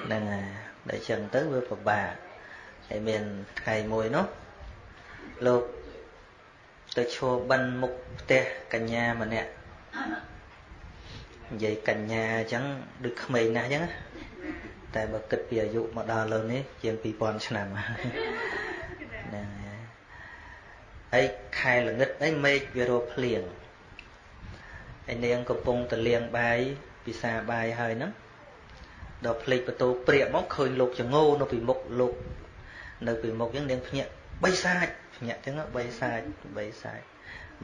ហ្នឹងហើយតែចឹងទៅវាពិបាកហើយមានថ្ងៃមួយនោះលោកទៅឈរបិណ្ឌមុខផ្ទះកញ្ញាម្នាក់ និយាយកញ្ញាអញ្ចឹងដូចក្មេងណាស់អញ្ចឹងតែបើគិតពីអាយុមកដល់លើនេះជាង2000ឆ្នាំហ្នឹងហើយខែល្ងឹតអីមេឃវារោភ្លៀងហើយនាងកំពុងតលៀងបាយពិសាបាយហើយហ្នឹងដល់ភ្លេចបន្ទោព្រាកមកឃើញលោកចងោនៅពីមុខលោកនៅពីមុខអញ្ចឹងនាងភ្ញាក់បីសាច់ភ្ញាក់អញ្ចឹងបីសាច់បីសាច់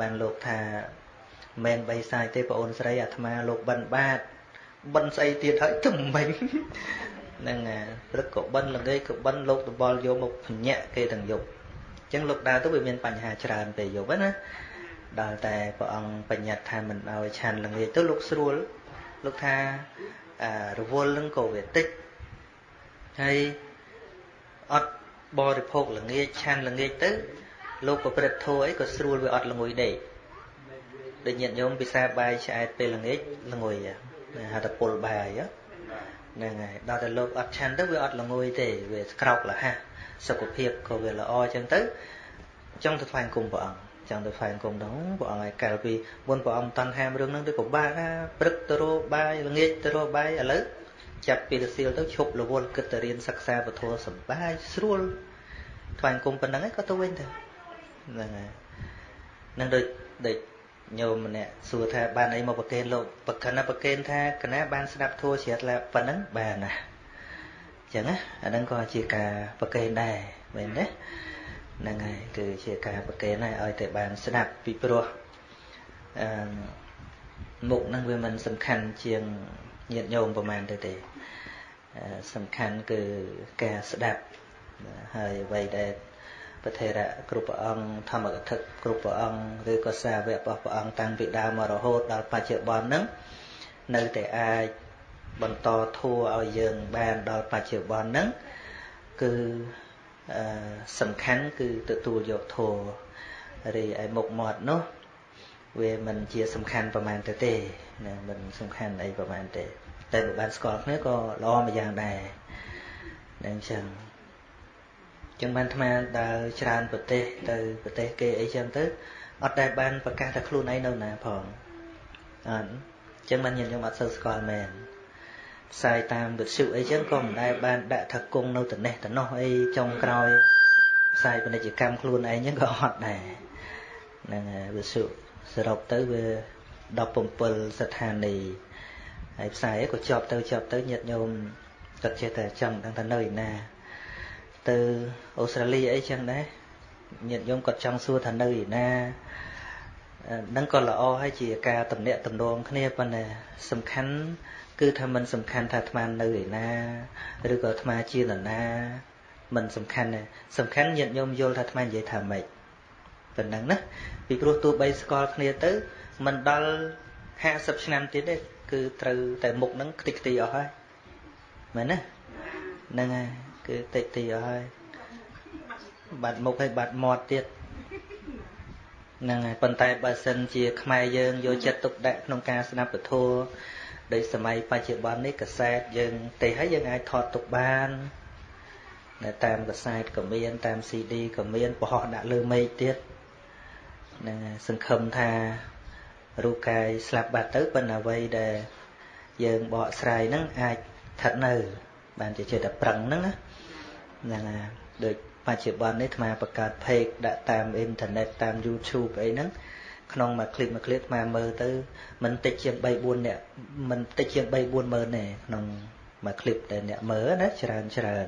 បានលោកថា មិនបីសាយទេបងអូនស្រីអាត្មាលោកបិណ្ឌបាតបិណ្ឌស្អីទៀតហើយទៅមិញហ្នឹងអាព្រឹកក៏បិណ្ឌល្ងាចក៏បិណ្ឌលោកតបល់យកមកភញាក់គេទាំងយប់អញ្ចឹងលោកដើរទៅវាមានបញ្ហាច្រើនពេលយប់ណាដល់តែព្រះអង្គបញ្ញត្តិថាមិនឲ្យឆាន់ល្ងាចទៅលោកស្រួលលោកថាអារវល់នឹងក៏វាតិចហើយអត់បរិភោគល្ងាចឆាន់ល្ងាចទៅលោកប្រព្រឹត្តធម៌អីក៏ស្រួលវាអត់ល្ងុយដេក ដូចញាតិញោមពិសាបាយឆ្អែតពេលល្ងាចល្ងុយហៅថាពុលបាយហ្នឹងហើយដល់តែលោកអត់ឆាន់ទៅវាអត់ល្ងុយទេវាស្ក្រោកលះសុខភាពក៏វាល្អអញ្ចឹងទៅចង់ទៅថ្វាយគុំព្រះអង្គចង់ទៅថ្វាយគុំទៅព្រះអង្គឲ្យកាលពីមុនព្រះអង្គតន់ហាមរឿងហ្នឹងទៅពិបាកណាព្រឹកទៅរកបាយល្ងាចទៅរកបាយឥឡូវចាប់ពីរសៀលទៅឈប់រវល់គិតទៅរៀនសិក្សាពធសំបាយស្រួលថ្វាយគុំប៉ុណ្្នឹងឯងក៏ទៅវិញទៅហ្នឹងហើយនឹងដូចដូច ញោមម្នាក់សួរថាបានអីមកប្រកេនលោកប្រកិនណាប្រកេនថាកណាបានស្ដាប់ធัวជ្រាបឡាប៉ុណ្ណឹងបានណាអញ្ចឹងណាអាហ្នឹងក៏ជាការប្រកេនដែរមែនទេហ្នឹងហើយគឺជាការប្រកេនហើយឲ្យតែបានស្ដាប់ពីព្រោះអឺមុខហ្នឹងវាមិនសំខាន់ជាងញាតិញោមប្រហែលទៅទេសំខាន់គឺការស្ដាប់ហើយអ្វីដែល ពធេរៈគ្រប់ព្រះអង្គធម្មកថាគ្រប់ព្រះអង្គឬក៏សាវករបស់ព្រះអង្គតាំងពីដើមមករហូតដល់បច្ចុប្បន្នហ្នឹងនៅតែអាចបន្តធัวឲ្យយើងបានដល់បច្ចុប្បន្នហ្នឹងគឺសំខាន់គឺទទួលយកធัวរីឯមុខមាត់នោះវាមិនជាសំខាន់ប្រហែលទៅទេណាមិនសំខាន់អីប្រហែលទេតែបើបានស្គាល់គ្នាក៏ល្អមួយយ៉ាងដែរនឹងអញ្ចឹង ចឹងបានអាត្មាដើរច្រើនប្រទេសទៅប្រទេសគេអីចឹងទៅអត់ដែលបានប្រកាសថាខ្លួនឯងនៅណាផងអត់ចឹងបានញាតិញោមអត់សូវស្គាល់មែនផ្សាយតាមវិទ្យុអីចឹងក៏មិនដែលបានដាក់ថាគង់នៅត្នេះត្នោះអីចុងក្រោយផ្សាយពាណិជ្ជកម្មខ្លួនឯងចឹងក៏អត់ដែរហ្នឹងវិទ្យុសរុបទៅវា17ស្ថានីយ៍ហើយផ្សាយក៏ជាប់ទៅជាប់ទៅញាតិញោមគាត់ចេះតែចង់ដឹងថានៅឯណា ទៅអូស្ត្រាលីអីចឹងដែរញាតិញោមគាត់ចង់សួរថានៅឯណានឹងក៏ល្អហើយជាការតំណាក់តំណងគ្នាប៉ុន្តែសំខាន់គឺថាมันសំខាន់ថាអាត្មានៅឯណាឬក៏អាត្មាជានរណាมันសំខាន់ទេសំខាន់ញាតិញោមយល់ថាអាត្មានិយាយថាម៉េចប៉ុណ្ណឹងណាពីព្រោះទោះបីស្គាល់គ្នាទៅมันដល់50ឆ្នាំទៀតទេគឺត្រូវតែមុខហ្នឹងខ្ទេចខ្ទីអស់ហើយមែនណាហ្នឹងហើយ គឺតិចទីអស់ហើយបាត់មុខហើយបាត់មាត់ទៀតហ្នឹងហើយប៉ុន្តែបើសិនជា ខ្មែរយើងយកចិត្តទុកដាក់ក្នុងការស្ដាប់ពធដោយសម័យបច្ចុប្បន្ននេះកសែតយើងទេហើយយើងអាចថតទុកបាននៅតាមកសែតក៏មាន តាម CD ក៏មានបរោះដាក់លើមេឃទៀតហ្នឹងសង្ឃឹមថារូបកាយស្លាប់បាត់ទៅប៉ុន្តែអ្វីដែលយើងបកស្រាយហ្នឹងអាចស្ថិតនៅ បានជាចិត្តតែប្រឹងហ្នឹងណា ហ្នឹងហើយដូចបច្ចុប្បន្ននេះអាបង្កើត page ដាក់តាមអ៊ីនធឺណិតតាម YouTube អីហ្នឹងក្នុងមួយคลิปមួយคลิปអាមើលទៅមិនតិចជាង3 4នាក់មិនតិចជាង3 4ម៉ឺនទេក្នុងមួយคลิปដែលអ្នកមើលណាច្រើនច្រើន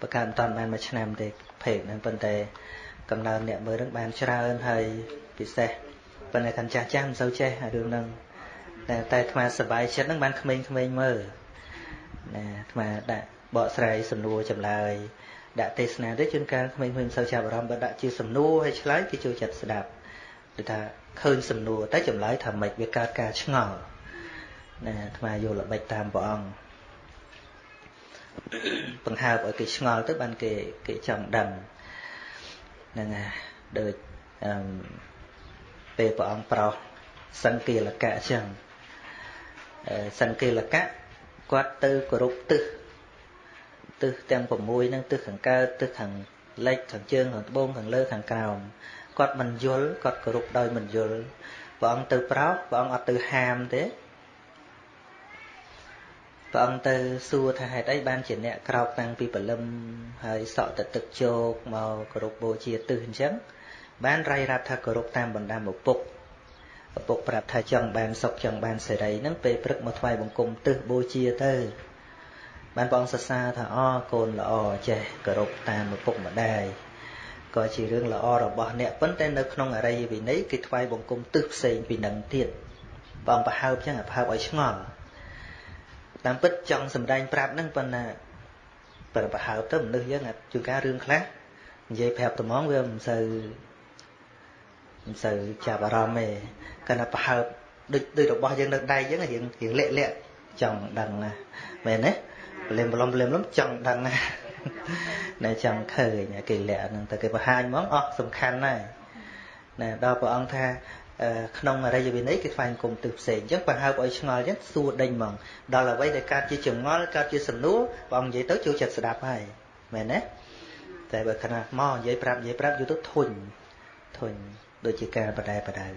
បង្កើតមិនតាន់បានមួយឆ្នាំទេ page ហ្នឹងប៉ុន្តែកំណើនអ្នកមើលហ្នឹងបានច្រើនហើយពិសេសប៉ុន្តែខាងចាស់ចាស់មិនសូវចេះរឿងហ្នឹងតែតែអាត្មាសប្បាយចិត្តហ្នឹងបានក្មេងៗមើលណាអាត្មាដាក់ បកស្រាយសំណួរចម្លើយដាក់ទេសនាទៅជួនកាលក្មេងៗមិនសូវចាប់អារម្មណ៍បើដាក់ជាសំណួរឲ្យឆ្លើយគេចូលចិត្តស្ដាប់គឺថាឃើញសំណួរតែចម្លើយថាម៉េចវាកើតការឆ្ងល់ណាអាត្មាយកល្បិចតាមព្រះអង្គបង្ហើបឲ្យគេឆ្ងល់ទៅបានគេគេចង់ដឹងហ្នឹងហើយដូចអឺពេលព្រះអង្គប្រោសសង្កេលកៈអញ្ចឹងសង្កេលកៈគាត់ទៅគោរពទិស ទិសទាំង6ហ្នឹងទិសខាងកើតទិសខាងលិចខាងជើងខាងត្បូងខាងលើខាងក្រោមគាត់មិនយល់គាត់គោរពដោយមិនយល់ព្រះអង្គទៅប្រោសព្រះអង្គអត់ទៅហាមទេព្រះអង្គទៅសួរថាហេតុអីបានជាអ្នកក្រោកតាំងពីព្រលឹមហើយសក់ទៅទឹកជោកមកគោរពបូជាទិសអញ្ចឹងបានរៃរាប់ថាគោរពតាមបណ្ដាំឪពុកឪពុកប្រាប់ថាចង់បានសុខចង់បានសេរីហ្នឹងពេលព្រឹកមកថ្វាយបង្គំទិសបូជាទៅ បានព្រះអង្គសរសើរថាអូកូនល្អចេះគោរពតាមឪពុកម្ដាយក៏ជារឿងល្អរបស់អ្នកប៉ុន្តែនៅក្នុងអរិយវិន័យគេថ្វាយបង្គំទិសផ្សេងពីនឹងទៀតបងប្រហើបចឹងប្រហើបឲ្យឆ្ងល់តាមពិតចង់សម្ដែងប្រាប់ហ្នឹងប៉ុន្តែប្រប្រហើបទៅមនុស្សយើងជួនកាលរឿងខ្លះនិយាយប្រាប់ត្មងវាមិនសូវមិនសូវចាប់អារម្មណ៍ទេគាត់ថាប្រហើបដូចដូចរបស់យើងនៅដៃចឹងរៀងរៀងលាក់លាក់ចង់ដឹងណាមែនទេ ប្លឹមប្លុំប្លឹមប្លុំចង់ដឹងណាណែចង់ឃើញគេលាក់ហ្នឹងតែគេបង្ហាញហ្មងអស់សំខាន់ណាស់ណែដល់ព្រះអង្គថាក្នុងអរិយវិន័យគេថ្វាយគុំទិសផ្សេងអញ្ចឹងបើហើបឲ្យឆ្ងល់អញ្ចឹងសួរដេញហ្មងដល់អ្វីដែលកើតជាចងល់កើតជាសំណួរព្រះអង្គនិយាយទៅចូលចិត្តស្ដាប់ហើយមែនទេតែបើខណៈមកនិយាយប្រាប់និយាយប្រាប់យូរទៅធុញធុញដូចជាការបដែបដៅ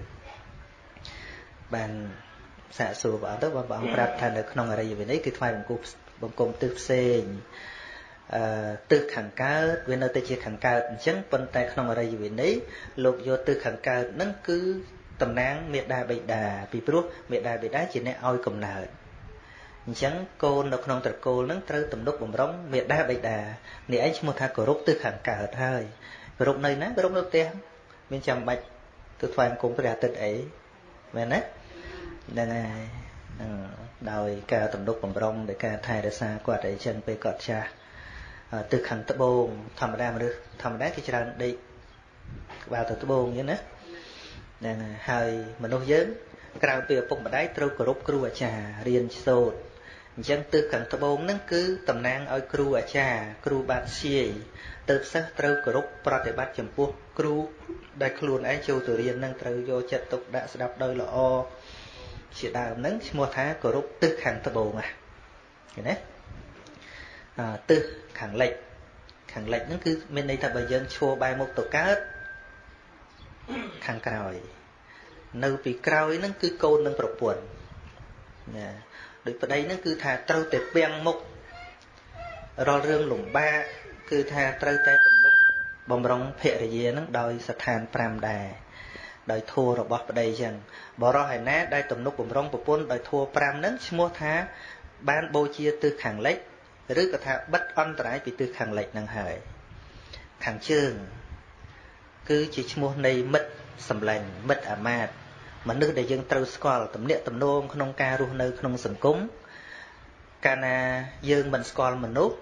បានសាកសួរព្រះអង្គទៅព្រះអង្គប្រាប់ថានៅក្នុងអរិយវិន័យគឺថ្វាយបង្គំ បង្គំទិសផ្សេងអឺទិសខាងកើតវានៅតែជាខាងកើតអញ្ចឹងប៉ុន្តែក្នុងអរិយវិន័យលោកយកទិសខាងកើតហ្នឹងគឺតំណាងមេដាបិតាពីព្រោះមេដាបិតាជាអ្នកឲ្យកំណើតអញ្ចឹងកូននៅក្នុងត្រកូលហ្នឹងត្រូវទំនុកបំរុងមេដាបិតានេះឯងឈ្មោះថាគោរពទិសខាងកើតហើយគោរពនៅណាគោរពនៅផ្ទះមានចាំបាច់ទៅថ្វាយបង្គំព្រះអាទិត្យអីមែនទេហ្នឹងហើយ ដោយការទំនុកបំរុងដោយការថែរក្សាគាត់អីចឹងពេលគាត់ចាស់ទិសខាងត្បូងធម្មតាមនុស្សធម្មតាគេច្រើនដេកក្បាលទៅត្បូងអញ្ចឹងណាហ្នឹងហើយមនុស្សយើងក្រៅពីឪពុកម្ដាយត្រូវគោរពគ្រូអាចារ្យរៀនសូត្រអញ្ចឹងទិសខាងត្បូងហ្នឹងគឺតំណាងឲ្យគ្រូអាចារ្យគ្រូបាធ្យាយទើបសិស្សត្រូវគោរពប្រតិបត្តិចំពោះគ្រូដែលខ្លួនឯងចូលទៅរៀននឹងត្រូវយកចិត្តទុកដាក់ស្ដាប់ដោយល្អ ជាដើមហ្នឹងឈ្មោះថាគោរពទិសខាងត្បូងណាឃើញទេអឺទិសខាងលិចខាងលិចហ្នឹងគឺមានន័យថាបើយើងឈរបែរមុខទៅកើតខាងក្រោយ នៅពីក្រោយហ្នឹងគឺកូននឹងប្រពន្ធណាដូចប្តីហ្នឹងគឺថាត្រូវតែពាំងមុខរាល់រឿងលំបាកគឺថាត្រូវតែទំនុកបំរុងភរិយានឹងដោយស្ថាន5ដែរ ដោយធัวរបស់ប្តីចឹងបរោះឯណាដែលទំនុកបំរុងប្រពន្ធដោយធัว5ហ្នឹងឈ្មោះថាបានបូជាទិសខាងលិចឬក៏ថាបិទអន្តរាយពីទិសខាងលិចហ្នឹងហើយខាងជើង គឺជាឈ្មោះនៃមិត្តសម្លាញ់មិត្តអាមាត្យមនុស្សដែលយើងត្រូវស្គាល់ទំនាក់ទំនងក្នុងការរស់នៅក្នុងសង្គមកាលណាយើងមិនស្គាល់មនុស្ស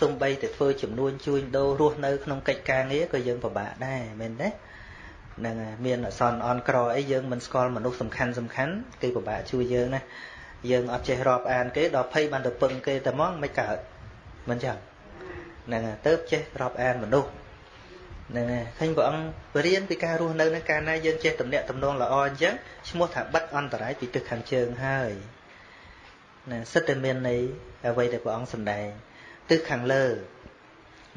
សំបីតែធ្វើចំនួនជួញដូររស់នៅក្នុងកិច្ចការងារក៏យើងពិបាកដែរមែនទេ ហ្នឹងហើយមានអសនអនក្រអីយើងមិនស្គាល់មនុស្សសំខាន់សំខាន់គេពិបាកជួយយើងណាយើងអត់ចេះរាប់អានគេដល់ភ័យបានទៅពឹងគេតែហ្មងមិនកើតមិនចឹងហ្នឹងហើយទៅចេះរាប់អានមនុស្សហ្នឹងហើយឃើញព្រះអង្គរៀនពីការរស់នៅនឹងកាលណាយើងចេះតំណាក់តំណងល្អអញ្ចឹងឈ្មោះថាបិទអន្តរាយពីទិសខាងជើងហើយណាសិតតែមានន័យអ្វីដែលព្រះអង្គសម្ដែងទិសខាងលើ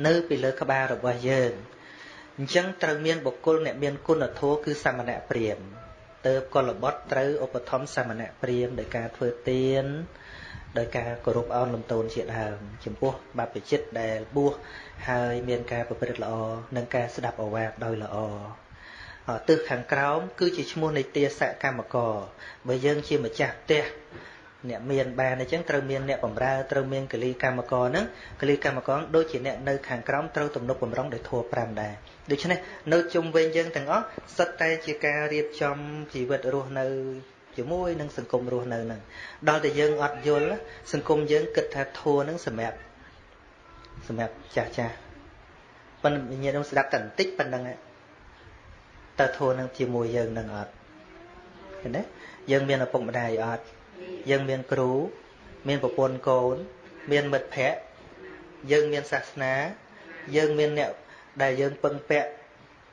នៅពីលើក្បាលរបស់យើង អញ្ចឹងត្រូវមានបុគ្គលអ្នកមានគុណធម៌គឺសមណៈព្រាមទៅកុលបុត្រត្រូវឧបត្ថម្ភសមណៈព្រាមដោយការធ្វើទានដោយការគោរពអោនលំទោនជាដើមចំពោះបព្វជិតដែលបួសហើយមានការប្រព្រឹត្តល្អនិងការស្ដាប់អវាទដោយល្អទិសខាងក្រោមគឺជាឈ្មោះនៃទាសកម្មករបើយើងជាម្ចាស់ផ្ទះ អ្នកមានបានអញ្ចឹងត្រូវមានអ្នកបម្រើត្រូវមានកលីកម្មករហ្នឹងកលីកម្មករដូចជាអ្នកនៅខាងក្រោមត្រូវទំនុកបំរុងដោយធัว5ដែរដូច្នេះនៅជុំវិញយើងទាំងអស់សិតតែជាការរៀបចំជីវិតរស់នៅជាមួយនឹងសង្គមរស់នៅហ្នឹងដល់តែយើងអត់យល់សង្គមយើងគិតថាធัวហ្នឹងសម្រាប់សម្រាប់ចាស់ចាស់ប៉ុន្តែវិញ្ញាណនឹងស្ដាប់តែបន្តិចប៉ុណ្្នឹងតើធัวនឹងជាមួយយើងនឹងអត់ឃើញទេយើងមានឪពុកម្ដាយអត់ យើងមានគ្រូ មានប្រពន្ធកូន មានមិត្តភ័ក្តិយើងមានសាសនា យើងមានអ្នកដែលយើងពឹងពាក់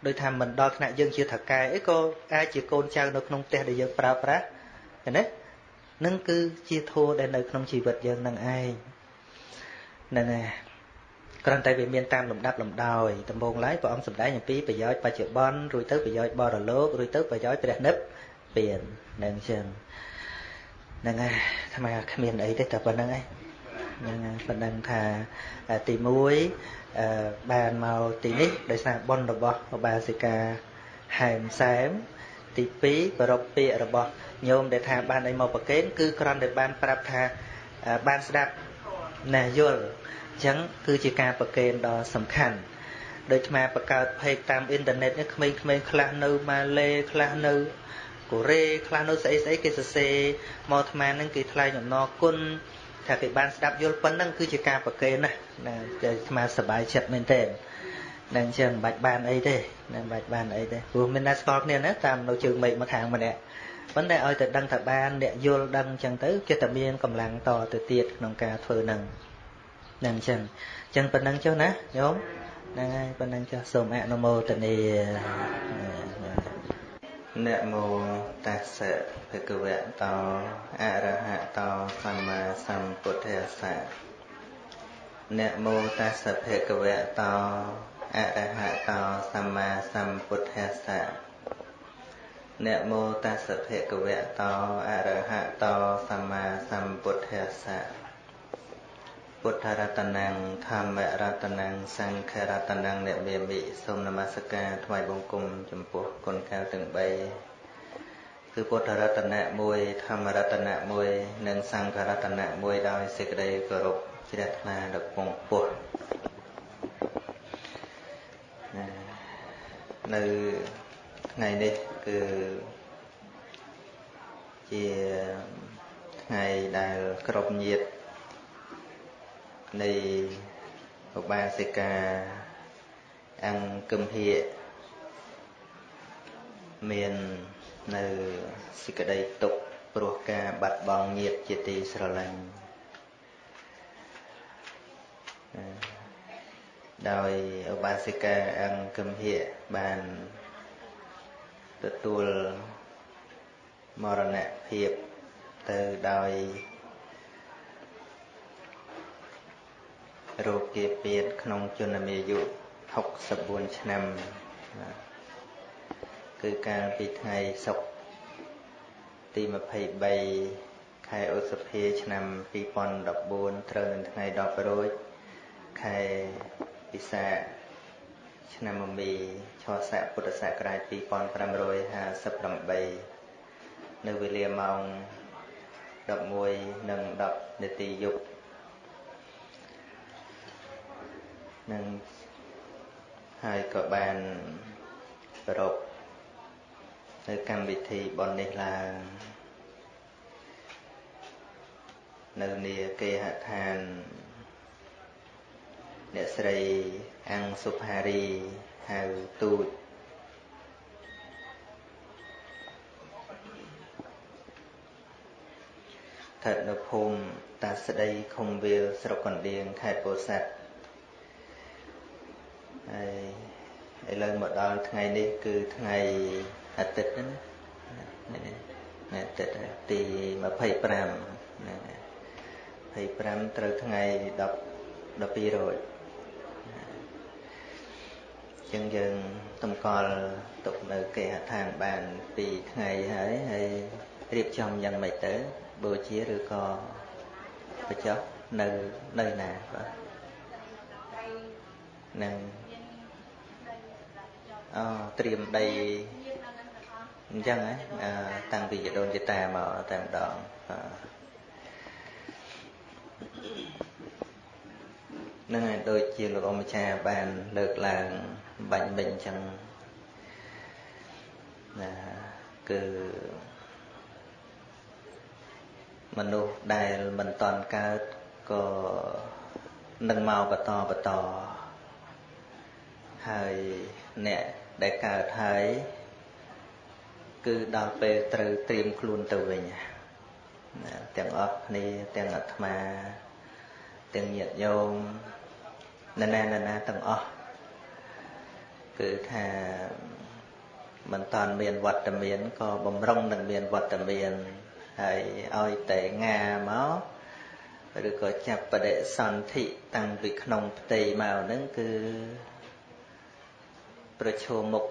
ដោយថាមិនដល់ថ្នាក់យើងជាថកែអីក៏អាចជាកូនចៅនៅក្នុងផ្ទះដែលយើងប្រើប្រាស់ឃើញទេនឹងគឺជាធម៌ដែលនៅក្នុងជីវិតយើងនឹងឯងហ្នឹងហើយគ្រាន់តែវាមានតាមលំដាប់លំដោយដំបូងឡើយព្រះអង្គសម្ដែងអំពីប្រយោជន៍បច្ចុប្បន្នរួចទៅប្រយោជន៍បរលោករួចទៅប្រយោជន៍ព្រះនិព្វាននឹងចឹង ហ្នឹងហើយថ្មគ្មានអីទេតែប៉ុណ្្នឹងឯងហ្នឹងហើយប៉ុណ្្នឹងថាទី1បានមកទីនេះដោយសារបុណ្យរបស់ឧបាសិកាហែមសែមទី2ប្រពពាករបស់ញោមដែលថាបានអីមកប្រកេនគឺគ្រាន់តែបានប្រាប់ថាបានស្ដាប់ណាយល់អញ្ចឹងគឺជាការប្រកេនដ៏សំខាន់ដូចអាបង្កើតផេកតាមអ៊ីនធឺណិតនេះក្មេងៗខ្លះនៅម៉ាឡេខ្លះនៅ កូរ៉េខ្លះនៅស្អីស្អីគេសរសេរមកអាត្មានឹងគេថ្លែងអំណរគុណថាគេបានស្ដាប់យល់ប៉ុណ្ណឹងគឺជាការប្រកេនណាណាអាត្មាសប្បាយចិត្តមែនទែននឹងអញ្ចឹងមិនបាច់បានអីទេមិនបាច់បានអីទេព្រោះមានតែស្គាល់គ្នាណាតាមនៅជើងមេឃមកខាងម្នាក់ប៉ុន្តែឲ្យតែដឹងថាបានអ្នកយល់ដឹងអញ្ចឹងទៅចិត្តតែមានកម្លាំងតទៅទៀតក្នុងការធ្វើនឹងនឹងអញ្ចឹងអញ្ចឹងប៉ុណ្ណឹងចុះណាញោមហ្នឹងហើយប៉ុណ្ណឹងចុះសូមអនុមោទនា នមោតាសៈភគវៈតោអរហតោសម្មាសម្ពុទ្ធស្សៈនមោតាសៈភគវៈតោអរហតោសម្មាសម្ពុទ្ធស្សៈនមោតាសៈភគវៈតោអរហតោសម្មាសម្ពុទ្ធស្សៈ ពុទ្ធរតនំធម្មរតនំសង្ឃរតនំអ្នកមេមិសូមនមស្ការថ្វាយបង្គំចំពោះគុណកែវទាំង3គឺពុទ្ធរតនៈ1ធម្មរតនៈ1និងសង្ឃរតនៈ1ដោយសេចក្តីគោរពជ្រះថ្លាដល់ពងពោះនៅថ្ងៃនេះគឺជាថ្ងៃដែលគ្រប់ញាតិ នៃឧបាសិកាអង្គគឹមហៀមាននៅសេចក្តីទុក្ខព្រោះការបាត់បង់ញាតិជាទីស្រឡាញ់ដោយឧបាសិកាអង្គគមហៈបានទទួលមរណភាពទៅដោយ រោគគាពៀតក្នុងជនមាយុ64ឆ្នាំគឺកាលពីថ្ងៃសុក្រទី23ខែឧសភាឆ្នាំ2014ត្រូវនឹងថ្ងៃ10រោចខែពិសាឆ្នាំមមីឆស័កពុទ្ធសករាជ2558នៅវេលាម៉ោង11:10នាទីយប់ នឹងហើយក៏បានប្រពនៅកម្មវិធីបននេះឡើងនៅនីគេហដ្ឋានអ្នកស្រីអង្គសុផារីហៅទូចស្ថិតនៅភូមិតាស្ដីឃុំវាលស្រុកកណ្ដៀងខេត្តពោធិ៍សាត់ ហើយឥឡូវមកដល់ថ្ងៃនេះគឺថ្ងៃអាទិត្យណាអាទិត្យទី25ណា25ត្រូវថ្ងៃ10 12រោចចឹងយើងតម្កល់ទុកនៅគេហដ្ឋានបាន2ថ្ងៃហើយហើយរៀបចំយ៉ាងម៉េចទៅបូជាឬក៏បញ្ចុះនៅនៅណាបាទនឹងអូ ត្រៀមដីអញ្ចឹងហ៎តាំងពីយដូនយតាមកតែម្ដងនឹងហើយដូចជាលោកអម្ចាស់បានលើកឡើងបាញ់មិញអញ្ចឹងណាគឺមនុស្សដែលមិនតន់កើតក៏នឹងមកបន្តបន្តហើយអ្នក ដែលកើតហើយគឺដល់ពេលត្រូវត្រៀមខ្លួនទៅវិញទាំងអស់គ្នាទាំងអាត្មា ទាំងញាតិញោមនរណានរណាទាំងអស់គឺថាមិនតាន់មានវត្តមានក៏បំរុងនឹងមានវត្តមានហើយឲ្យតែងាមកឬក៏ចាប់បដិសន្ធិតាំងពីក្នុងផ្ទៃមកហ្នឹងគឺ ប្រឈមមុខ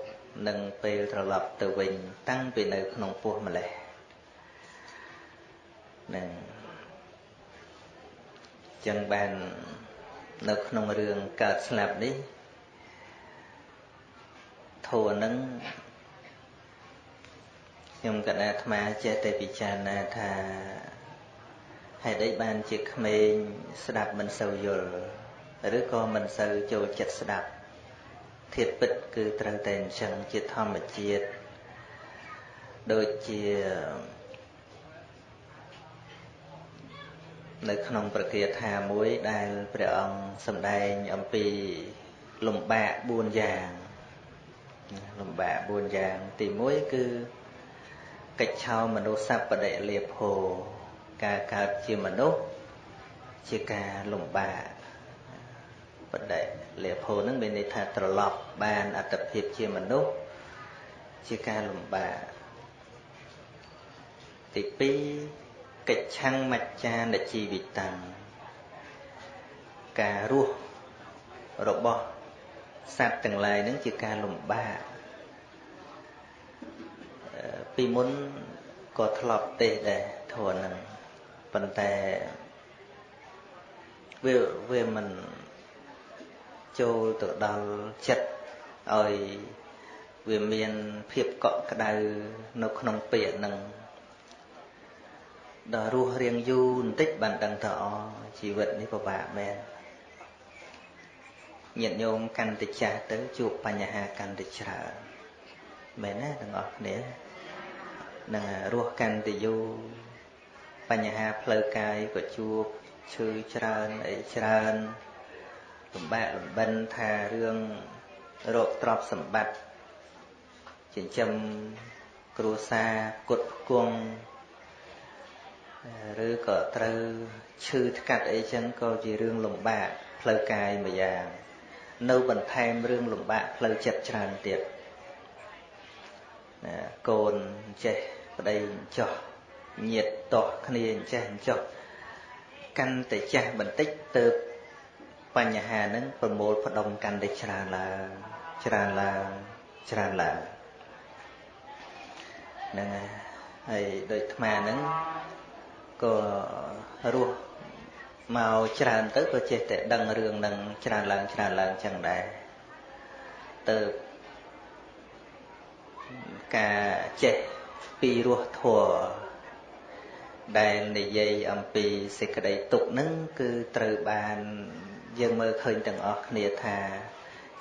នឹងពេលត្រឡប់ទៅវិញ តាំងពីនៅក្នុងពោះម្លេះនឹងចឹងបាននៅក្នុងរឿងកើតស្លាប់នេះធัวនឹងខ្ញុំកណាអាត្មាចេះតែពិចារណាថាហេតុអីបានជាក្មេងស្ដាប់មិនសូវយល់ឬក៏មិនសូវចូលចិត្តស្ដាប់ ធាតពិតគឺត្រូវតែអញ្ចឹងជាធម្មជាតិដូចជានៅក្នុងប្រគាថាមួយដែលព្រះអង្គសម្ដែងអំពីលំបាក4យ៉ាងលំបាក4យ៉ាងទី1គឺកិច្ចឆោមនុស្សសពបដិលាភោការកើតជាមនុស្សជាការលំបាកបដិ លាភោនឹងមានន័យថាត្រឡប់បានអត្តភាពជាមនុស្សជាការលំបាកទី2កិច្ឆੰមច្ចានជីវិតាំងការរស់របស់សត្វទាំងឡាយនឹងជាការលំបាកពីមុនក៏ធ្លាប់ទេសដែរធរនឹងប៉ុន្តែវាវាមិន ចូលទៅដល់ចិត្តឲ្យវាមានភាពកក់ក្ដៅនៅក្នុងពាក្យនឹងដល់រស់រៀងយូរបន្តិចបានដឹងថាអជីវិតនេះពិបាកមែនញាតិញោមកាន់តែចាស់ទៅជួបបញ្ហាកាន់តែច្រើនមែនណាទាំងអស់គ្នានឹងរស់កាន់តែយូរបញ្ហាផ្លូវកាយក៏ជួបឈឺច្រើនអីច្រើន លំបាកលំបិនថារឿងរោគទ្រព្យសម្បត្តិចិញ្ចឹមកគ្រួសារគុតគង់ឬក៏ត្រូវឈឺថ្កាត់អីចឹងក៏ជារឿងលំបាកផ្លូវកាយមួយយ៉ាងនៅបន្ថែមរឿងលំបាកផ្លូវចិត្តច្រើនទៀតណាកូនចេះប្តីចោះញាតតោះគ្នាចេះចោះកាន់តែចាស់បន្តិចទៅ បញ្ហាហ្នឹងប្រមូលផ្ដុំកាន់តែច្រើនឡើងច្រើនឡើងច្រើនឡើងហ្នឹងហើយដោយអាត្មាហ្នឹងក៏រស់មកច្រើនទៅក៏ចេះតែដឹងរឿងនឹងច្រើនឡើងច្រើនឡើងចឹងដែរទៅការចេះពីរស់ធัวដែលនិយាយអំពីសេចក្តីទុកនឹងគឺត្រូវបាន យើងមើលឃើញទាំងអស់គ្នាថា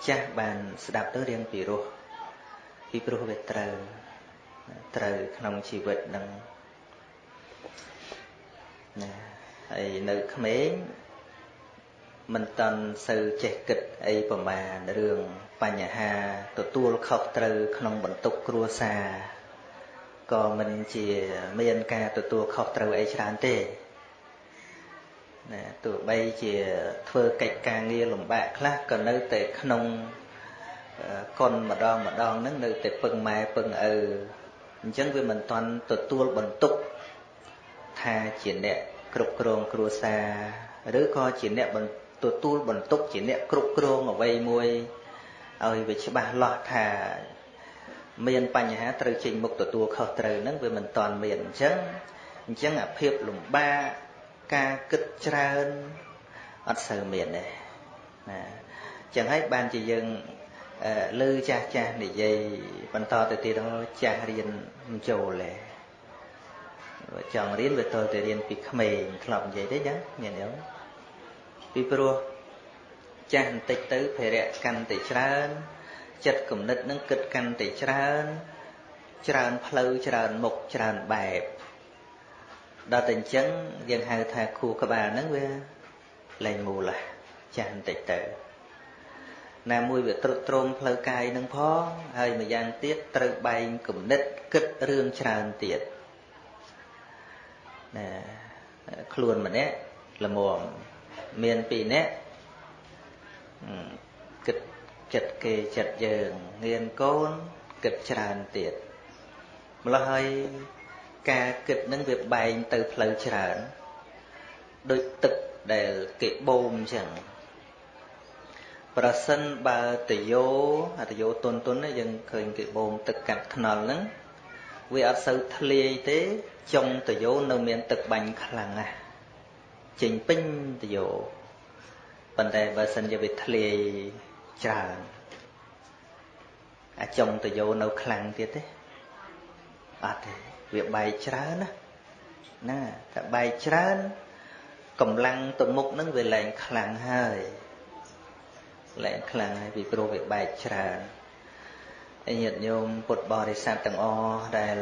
ចាស់បានស្ដាប់ទៅរៀងពីរោះពីព្រោះវាត្រូវត្រូវក្នុងជីវិតនឹងណាហើយនៅក្មេងមិនតន់សូវចេះគិតអីប្រមាណរឿងបញ្ហាទទួលខុសត្រូវក្នុងបន្ទុកគ្រួសារក៏មិនជាមានការទទួលខុសត្រូវអីច្រើនទេ ណាទោះបីជាធ្វើកិច្ចការងារលំបាកខ្លះក៏នៅតែក្នុងកុនម្ដងម្ដងហ្នឹងនៅតែពឹងម៉ែពឹងឪអញ្ចឹងវាមិនតាន់ទទួលបន្ទុកថាជាអ្នកគ្រប់គ្រងគ្រួសារឬក៏ជាអ្នកទទួលបន្ទុកជាអ្នកគ្រប់គ្រងអ្វីមួយឲ្យវាច្បាស់លាស់ថាមានបញ្ហាត្រូវចេញមុខទទួលខុសត្រូវហ្នឹងវាមិនតាន់មានអញ្ចឹងអញ្ចឹងអាភាពលំបាក ការគិតច្រើនអត់សូវមានទេណាអញ្ចឹងហើយបានជាយើងលើចាស់ចាស់និយាយបន្តទៅទៀតចាស់រៀនមិនចូលទេចង់រៀនវាតទៅរៀនពីក្មេងធ្លាប់និយាយទេចឹងញាតិញោមពីព្រោះចាស់បន្តិចទៅភារៈកាន់តែច្រើនចិត្តគំនិតនឹងគិតកាន់តែច្រើន ច្រើនផ្លូវច្រើនមុខច្រើនបែប ដល់តែអញ្ចឹងយើងហៅថាខួរក្បាលហ្នឹងវាលែងមូលចាស់បន្តិចទៅណាមួយវាត្រុតត្រងផ្លូវកាយនឹងផងហើយម្យ៉ាងទៀតត្រូវបែងគំនិតគិតរឿងច្រើនទៀតណាខ្លួនម្នាក់ល្មមមានពីរនាក់គិតចិត្តគេចិត្តយើងងៀនកូនគិតច្រើនទៀតម្ល៉េះហើយ ការគិតនឹងវាបែងទៅផ្លូវច្រើនដូចទឹកដែលគេបូមអញ្ចឹងប្រសិនបើតយោអតយោតុនតុនយើងឃើញគេបូមទឹកកាត់ថ្នល់ហ្នឹងវាអត់សូវធ្លាយទេចុងតយោនៅមានទឹកបាញ់ខ្លាំងណាស់ចេញពេញតយោប៉ុន្តែបើសិនជាវាធ្លាយច្រើនអាចុងតយោនៅខ្លាំងទៀតទេអត់ទេ វាបែកច្រើនណាណាតែបែកច្រើនកម្លាំងទៅមុខនឹងវាលែងខ្លាំងហើយលែងខ្លាំងហើយពីព្រោះវាបែកច្រើនញាតិញោមពុទ្ធបរិស័ទទាំងអស់ដែល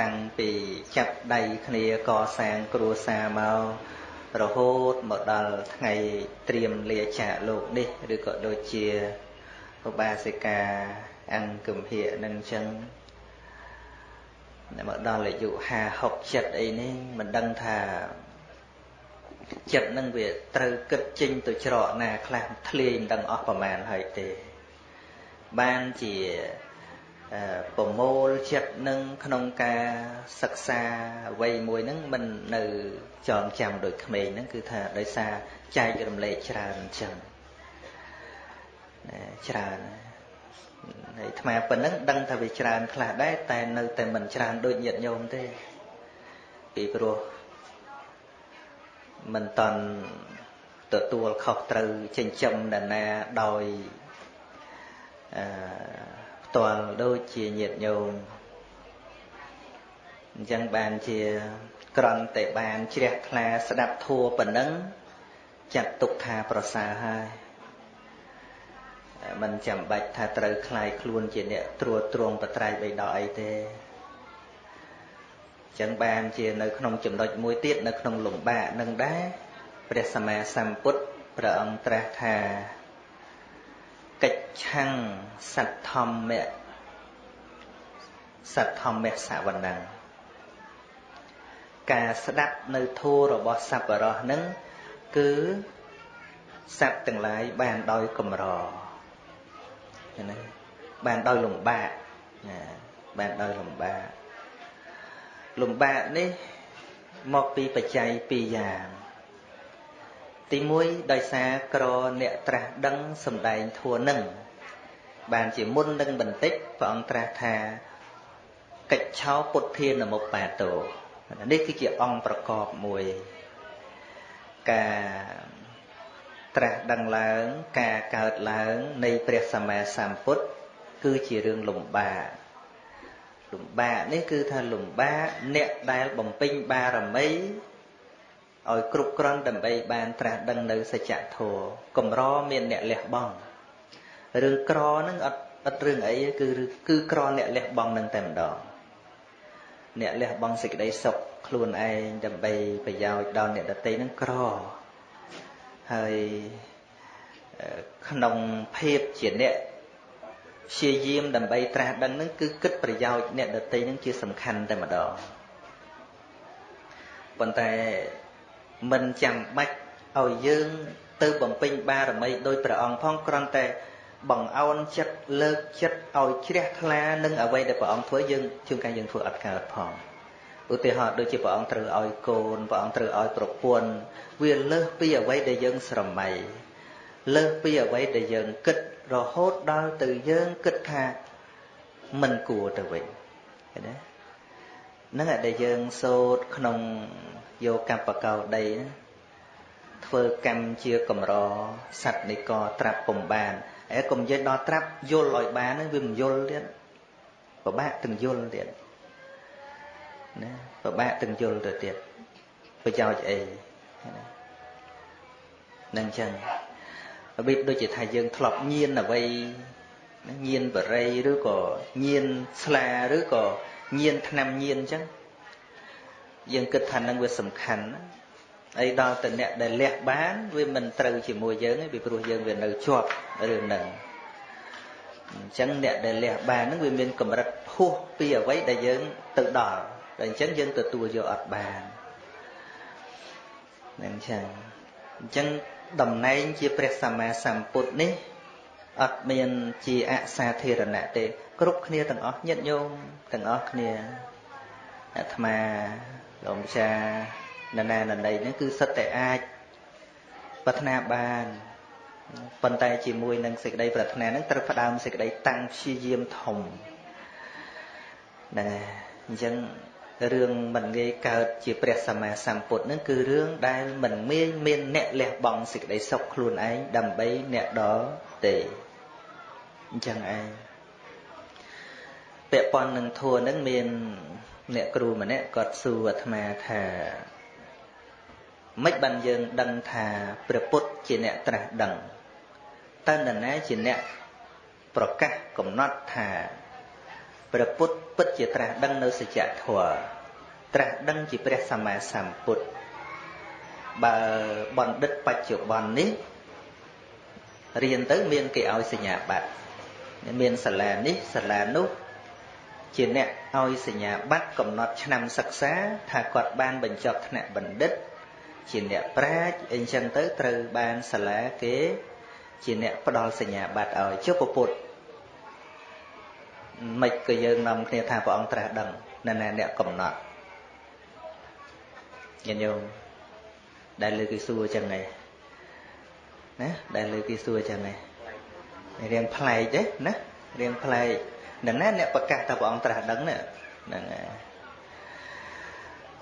តាំងពីចាប់ដៃគ្នាកសាងគ្រួសារមករហូតមកដល់ថ្ងៃត្រៀមលាចាកលោកនេះឬក៏ដូចជាឧបាសិកាអង្គគំហៈនឹងចឹង មកដល់អាយុ50 60អីនេះមិនដឹងថាចិត្តនឹងវាត្រូវគិតចេញទៅច្រកណាខ្លះធ្លាយមិនដឹងអស់ប្រមាណហើយទេបានជាប្រមូលចិត្តនឹងក្នុងការសិក្សាអ្វីមួយហ្នឹងមិននៅចងចាំដូចក្មេងហ្នឹងគឺថាដោយសារចែករំលែកច្រើនអញ្ចឹងច្រើន ហើយអាត្មាប៉ុណ្ណឹងដឹងថាវាច្រើនខ្លះដែរតែនៅតែមិនច្រើនដូចញាតិញោមទេពីព្រោះមិនតន់ទទួលខុសត្រូវចិញ្ចឹមដណាដោយអឺផ្ទាល់ដូចជាញាតិញោមអញ្ចឹងបានជាក្រន់តែបានជ្រះថ្លាស្ដាប់ធัวប៉ុណ្ណឹងចាត់ទុកថាប្រសើរហើយ មិនចាំបាច់ថាត្រូវคลายខ្លួនជាអ្នកត្រួតត្រងបត្រៃបីដកអីទេចឹងបានជានៅក្នុងចំណុចមួយទៀតនៅក្នុងលំបាកនឹងដែរព្រះសម្មាសម្ពុទ្ធព្រះអង្គត្រាស់ថាកិច្ឆੰសទ្ធម្មៈ សទ្ធម្មសវណ្ណੰការស្ដាប់នៅធัวរបស់សប្បុរសនឹងគឺសត្វទាំងឡាយបានដោយកម្រ ណាបានដោយលំបាកណាបានដោយលំបាកលំបាកនេះមកពីបច្ច័យពីរយ៉ាង ទី1ដោយសារក្រអ្នកត្រាស់ដឹងសំដែងធัวនឹងបានជាមុននឹងបន្តិចព្រះអង្គត្រាស់ថាកិច្ចឆោពុទ្ធានមុបាតោនេះគឺជាអង្គប្រកបមួយ ការ ត្រាស់ដឹងឡើងការកើតឡើងនៃព្រះសម្មាសម្ពុទ្ធគឺជារឿងលំបាកលំបាកនេះគឺថាលំបាកអ្នកដែលបំពេញបារមីឲ្យគ្រប់គ្រាន់ដើម្បីបានត្រាស់ដឹងនៅសច្ចធម៌កម្រមានអ្នកលះបង់រឿងក្រហ្នឹងអត់អត់រឿងអីគឺគឺក្រអ្នកលះបង់នឹងតែម្ដងអ្នកលះបង់សេចក្តីសុខខ្លួនឯងដើម្បីប្រយោជន៍ដល់អ្នកដទៃនឹងក្រ ហើយក្នុងភាពជាអ្នកព្យាយាមដើម្បីត្រាស់ដឹងនឹងគឺគិតប្រយោជន៍អ្នកដទៃនឹងជាសំខាន់តែម្ដងប៉ុន្តែមិនចាំបាច់ឲ្យយើងទៅបំពេញបារមីដោយព្រះអង្គផងគ្រាន់តែបង្អោនចិត្តលើកចិត្តឲ្យជ្រះថ្លានឹងអ្វីដែលព្រះអង្គធ្វើយើងជួនកាលយើងធ្វើអត់កើតផង ឧទាហរណ៍ដូចជាព្រះអង្គត្រូវឲ្យកូនព្រះអង្គត្រូវឲ្យប្រពន្ធវាលើសពីអ្វីដែលយើងស្រមៃលើសពីអ្វីដែលយើងគិតរហូតដល់ទៅយើងគិតថាមិនគួរទៅវិញឃើញទេនឹងដែលយើងសូត្រក្នុងយកកបកោដីធ្វើកម្មជាកម្រសត្វនិកត្រាប់ពំបានហើយកុំនិយាយដល់ត្រាប់យល់ឲ្យបានវាមិនយល់ទៀតពិបាកទាំងយល់ទៀត ណាពិបាកទាំងយល់ទៅទៀតប្រយោជន៍អីនឹងចឹងរបៀបដូចជាថាយើងធ្លាប់ញៀនអ្វីញៀនបរិយឬក៏ញៀនស្លាឬក៏ញៀនថ្នាំញៀនអញ្ចឹងយើងគិតថានឹងវាសំខាន់អីដល់តអ្នកដែលលះបានវាមិនត្រូវជាមួយយើងទេពីព្រោះយើងវានៅជាប់រឿងហ្នឹងអញ្ចឹងអ្នកដែលលះបានហ្នឹងវាមានកម្រិតភោះពីអ្វីដែលយើងទៅដល់ តែអញ្ចឹងយើងទទួលយកអត់បានហ្នឹងចឹងអញ្ចឹងតំណែងជាព្រះសម្មាសម្ពុទ្ធនេះអត់មានជាអសាធារណៈទេ គ្រប់គ្នាទាំងអស់ញាតិញោមទាំងអស់គ្នាអាត្មាលោកម្ចាស់នរណានណីនេះគឺសិតតែអាចប្រាថ្នាបានប៉ុន្តែជាមួយនឹងសេចក្តីប្រាថ្នានឹងត្រូវផ្ដើមសេចក្តីតាំងព្យាយាមធំហ្នឹងហើយអញ្ចឹង រឿងមិនងាយកើតជាព្រះសម្មាសម្ពុទ្ធនឹងគឺរឿងដែលមិនមានមានអ្នកលះបង់សេចក្តីសុខខ្លួនឯងដើម្បីអ្នកដល់ទេអញ្ចឹងឯងពាក់ព័ន្ធនឹងធัวនឹងមានអ្នកគ្រូម្នាក់គាត់សួរអាត្មាថាមិនបានយើងដឹងថាព្រះពុទ្ធជាអ្នកត្រាស់ដឹងតើនរណាជាអ្នកប្រកាសកំណត់ថាព្រះពុទ្ធពិតជាត្រាស់ដឹងនៅសច្ចធម៌ ត្រាស់ដឹងជាព្រះសម្មាសម្ពុទ្ធបើបណ្ឌិតបច្ចុប្បន្ននេះរៀនទៅមានគេឲ្យសញ្ញាបត្រមានសាលានេះសាលានោះជាអ្នកឲ្យសញ្ញាបត្រកំណត់ឆ្នាំសិក្សាថាគាត់បានបញ្ចប់ថ្នាក់បណ្ឌិត ជាអ្នកប្រាជ្ញអីចឹងទៅត្រូវបានសាលាគេ ជាអ្នកផ្ដល់សញ្ញាបត្រឲ្យចុះពពុទ្ធមិនក៏យើងនាំគ្នាថាព្រះអង្គត្រាស់ដឹងណែអ្នកកំណត់ ញាតិញោមដែលលើគេសួរចឹងឯងណាដែលលើគេសួរចឹងឯងរៀងប្លែកទេណារៀងប្លែកនឹងណាអ្នកប្រកាសថាព្រះអង្គត្រាស់ដឹងហ្នឹងហើយ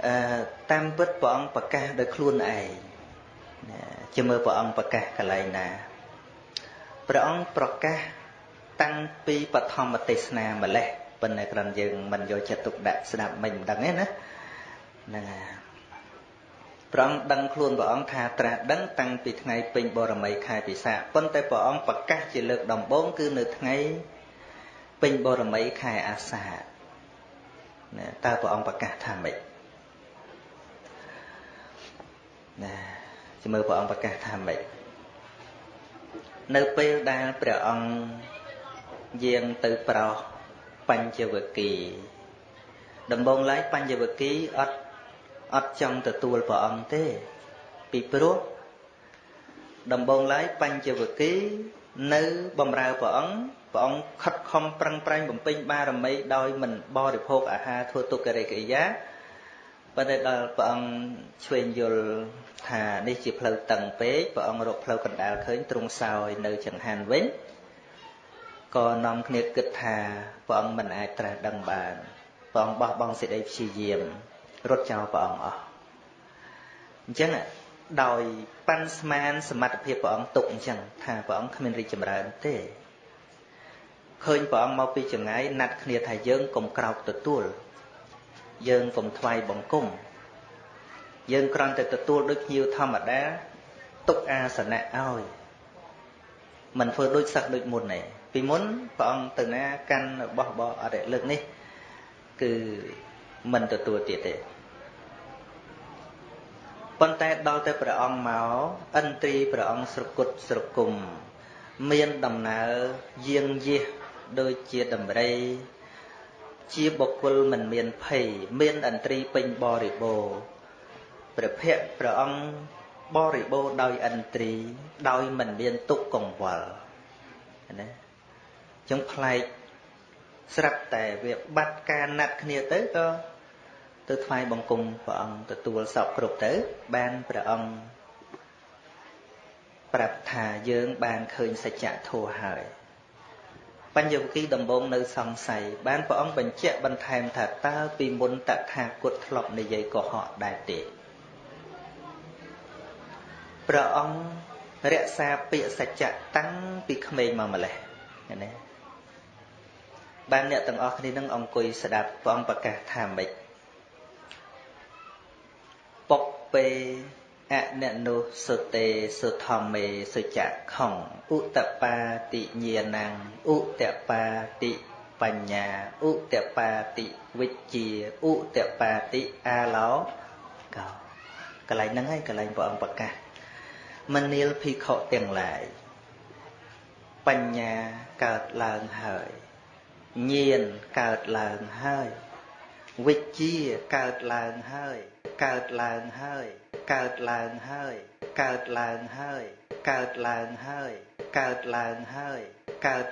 អឺតាមពិតព្រះអង្គប្រកាសដោយខ្លួនឯងជាមើលព្រះអង្គប្រកាសកន្លែងណាព្រះអង្គប្រកាសតាំងពីបឋមទេសនាម្លេះប៉ុន្តែគ្រាន់យើងមិនយកចិត្តទុកដាក់ស្ដាប់មិនដឹងទេណាហ្នឹងហើយ ព្រះអង្គដឹងខ្លួនព្រះអង្គថាត្រាស់ដឹងតាំងពីថ្ងៃពេញបរមីខែពិសាប៉ុន្តែព្រះអង្គប្រកាសជាលើកដំបូងគឺនៅថ្ងៃពេញបរមីខែអាសាណាតើព្រះអង្គប្រកាសថាម៉េចណាជាមើលព្រះអង្គប្រកាសថាម៉េចនៅពេលដែលព្រះអង្គយាងទៅប្រោសបញ្ចវគិដំបងឡើយបញ្ចវគិអត់ អត់ចង់ទទួលព្រះអង្គទេ ពីព្រោះដំបងឡើយបញ្ចវគិនៅបំរើព្រះអង្គព្រះអង្គខិតខំប្រឹងប្រែងបំពេញបារមីដោយមិនបរិភោគអាហារធ្វើទុក្ខរិកិរិយាប៉ុន្តែដល់ព្រះអង្គឆ្វេងយល់ថានេះជាផ្លូវតឹងពេកព្រះអង្គរកផ្លូវកណ្ដាលឃើញទ្រង់សោយនៅចង្ហាន់វិញក៏នាំគ្នាគិតថាព្រះអង្គមិនអាចត្រាស់ដឹងបានព្រះអង្គបោះបង់សេចក្តីព្យាយាម រត់ចោលព្រះអង្គអស់អញ្ចឹងដោយប៉ាន់ស្មានសមត្ថភាពព្រះអង្គទុកអញ្ចឹងថាព្រះអង្គគ្មានរីកចម្រើនទេឃើញព្រះអង្គមកពីចម្ងាយណាត់គ្នាថាយើងកុំក្រោកទទួលយើងកុំថ្វាយបង្គំយើងគ្រាន់តែទទួលដូចភ្ញៀវធម្មតាទុកអាសនៈឲ្យមិនធ្វើដូចសឹកដូចមុនទេពីមុនព្រះអង្គទៅណាកាន់របស់បអរិលើកនេះគឺ មិនទទួលទៀតទេប៉ុន្តែដល់តែព្រះអង្គមកឥន្ទ្រីព្រះអង្គស្រគត់ស្រគុំ មានដំណើរយាងយះដូចជាដំរី ជាបុគ្គលមិនមានភ័យមានឥន្ទ្រីពេញបរិបូរព្រះភ័ក្រព្រះអង្គបរិបូរដោយឥន្ទ្រី ដោយមិនមានទុក្ខកង្វល់ណាចឹងប្លែកស្រាប់តែវាបាត់ការណាត់គ្នាទៅក៏ ទៅថ្វាយបង្គំព្រះអង្គទទួលសពគ្រប់ទៅ បានព្រះអង្គប្រាប់ថាយើងបានឃើញសច្ចធម៌ហើយបញ្ញវគិដំបងនៅសង្ស័យបានព្រះអង្គបញ្ជាក់បន្ថែមថាតើពីមុនតថាគតធ្លាប់និយាយកុហកដែរទេព្រះអង្គរក្សាពាក្យសច្ចៈតាំងពីក្មេងមកម្លេះណាបានអ្នកទាំងអស់គ្នានឹងអង្គុយស្ដាប់ព្រះអង្គប្រកាសថាម៉េច ពុកពេអននុសុតេសុធម្មេសុចខំឧតបាតិញាណੰឧតបាតិបញ្ញាឧតបាតិវិជ្ជាឧតបាតិអាឡោកោកន្លែងហ្នឹងហើយកន្លែងព្រះអង្គប្រកាសមនាលភិក្ខុទាំងឡាយបញ្ញាកើតឡើងហើយញាណកើតឡើងហើយវិជ្ជាកើតឡើងហើយ កើតឡើងហើយ កើតឡើងហើយ កើតឡើងហើយ កើតឡើងហើយ កើតឡើងហើយកើត